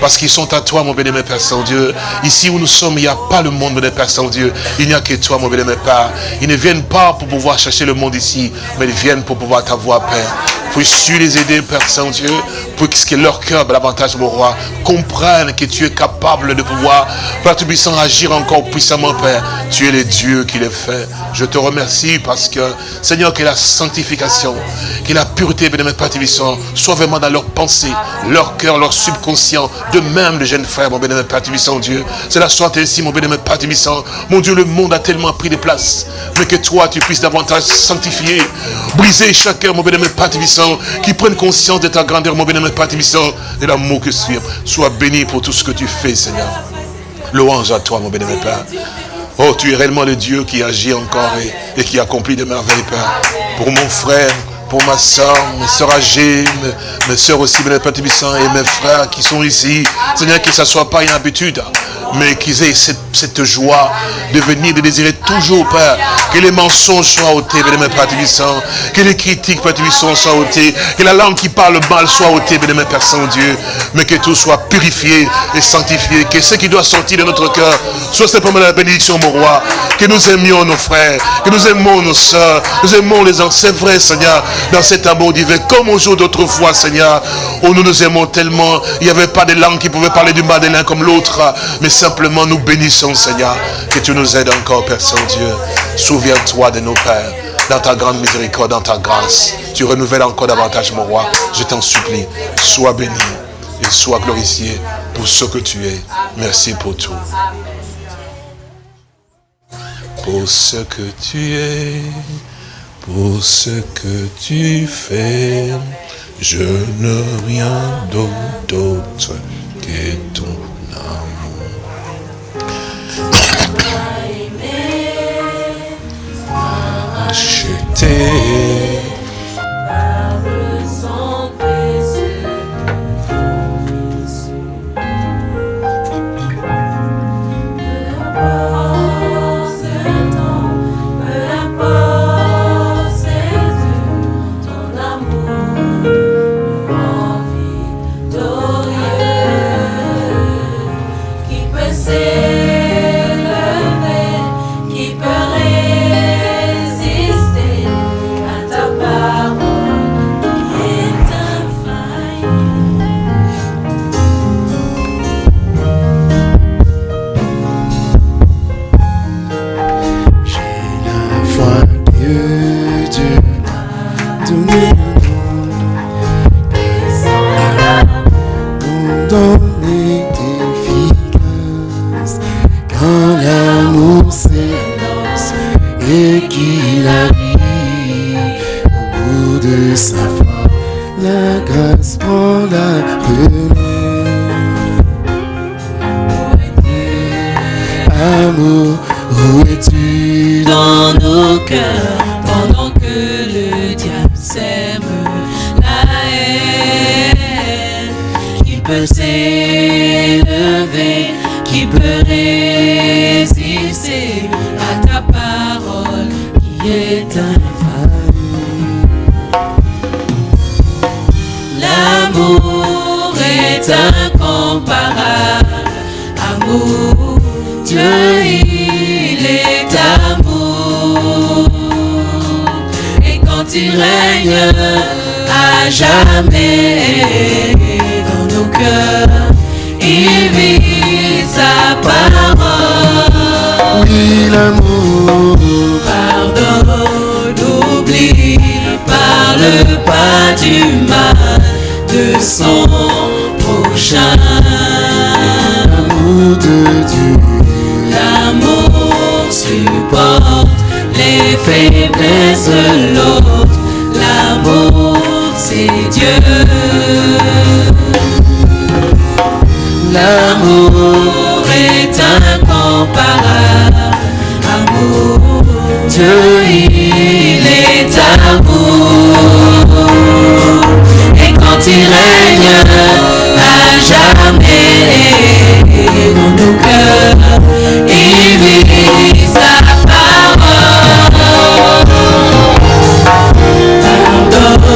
[SPEAKER 2] parce qu'ils sont à toi, mon béni, Père Saint-Dieu. Ici où nous sommes, il n'y a pas le monde, mon Père Saint-Dieu. Il n'y a que toi, mon béni, Père. Ils ne viennent pas pour pouvoir chercher le monde ici, mais ils viennent pour pouvoir t'avoir, Père. Puisses-tu les aider, Père Saint-Dieu, pour que leur cœur, davantage, mon roi, comprenne que tu es capable de pouvoir, Père tout agir encore puissamment, Père. Tu es le Dieu qui le fait. Je te remercie parce que, Seigneur, que la sanctification, que la pureté, de Père Tubissant, soit vraiment dans leur pensée, leur cœur, leur subconscient, de même les jeunes frères, mon bénémoine Père Tubissant, Dieu. Cela soit ainsi, mon bénémoine Père Tubissant. Mon Dieu, le monde a tellement pris des places, mais que toi, tu puisses davantage sanctifier, briser chacun, mon Père Qui prennent conscience de ta grandeur, mon bénémoine Père de l'amour que tu Sois béni pour tout ce que tu fais, Seigneur. Louange à toi, mon bénémoine Père. Oh, tu es réellement le Dieu qui agit encore et, qui accomplit des merveilles, Père. Pour mon frère, pour ma soeur, mes soeurs âgées, mes, soeurs aussi, mes Père et mes frères qui sont ici. Seigneur, que ça ne soit pas une habitude mais qu'ils aient cette, joie de venir, de désirer toujours, Père, que les mensonges soient ôtés, Père que les critiques, Père soient ôtées, que la langue qui parle mal soit ôtée, Père Père Saint-Dieu, mais que tout soit purifié et sanctifié, que ce qui doit sortir de notre cœur soit simplement la bénédiction, mon roi, que nous aimions nos frères, que nous aimons nos soeurs, nous aimons les enfants, c'est vrai, Seigneur, dans cet amour divin, comme au jour d'autrefois, Seigneur, où nous nous aimons tellement, il n'y avait pas de langue qui pouvait parler du mal de l'un comme l'autre, mais simplement nous bénissons, Seigneur, que tu nous aides encore, Père Saint-Dieu. Souviens-toi de nos pères, dans ta grande miséricorde, dans ta grâce. Tu renouvelles encore davantage, mon roi. Je t'en supplie, sois béni et sois glorifié pour ce que tu es. Merci pour tout. Pour ce que tu es, pour ce que tu fais, je ne rien d'autre que ton acheté
[SPEAKER 1] et La grâce prend la relève. Amour, où es-tu
[SPEAKER 3] dans nos cœurs pendant que le diable sème la haine qui peut s'élever, est incomparable, amour, Dieu il est amour. Et quand il règne à jamais dans nos cœurs, il vit sa parole.
[SPEAKER 1] Oui, l'amour,
[SPEAKER 3] Pardonne, oublie, parle pas du mal de son
[SPEAKER 1] l'amour de Dieu.
[SPEAKER 3] L'amour supporte les faiblesses de l'autre. L'amour, c'est Dieu. L'amour est incomparable. Amour, Dieu, il est amour. Et quand il règne à jamais dans nos cœurs, il vit sa parole. Pardonne,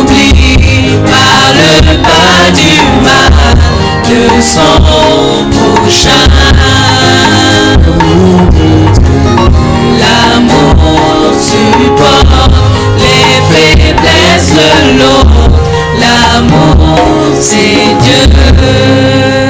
[SPEAKER 3] oublie, parle pas du mal de son prochain. L'amour supporte les faiblesses de l'autre. L'amour, c'est Dieu.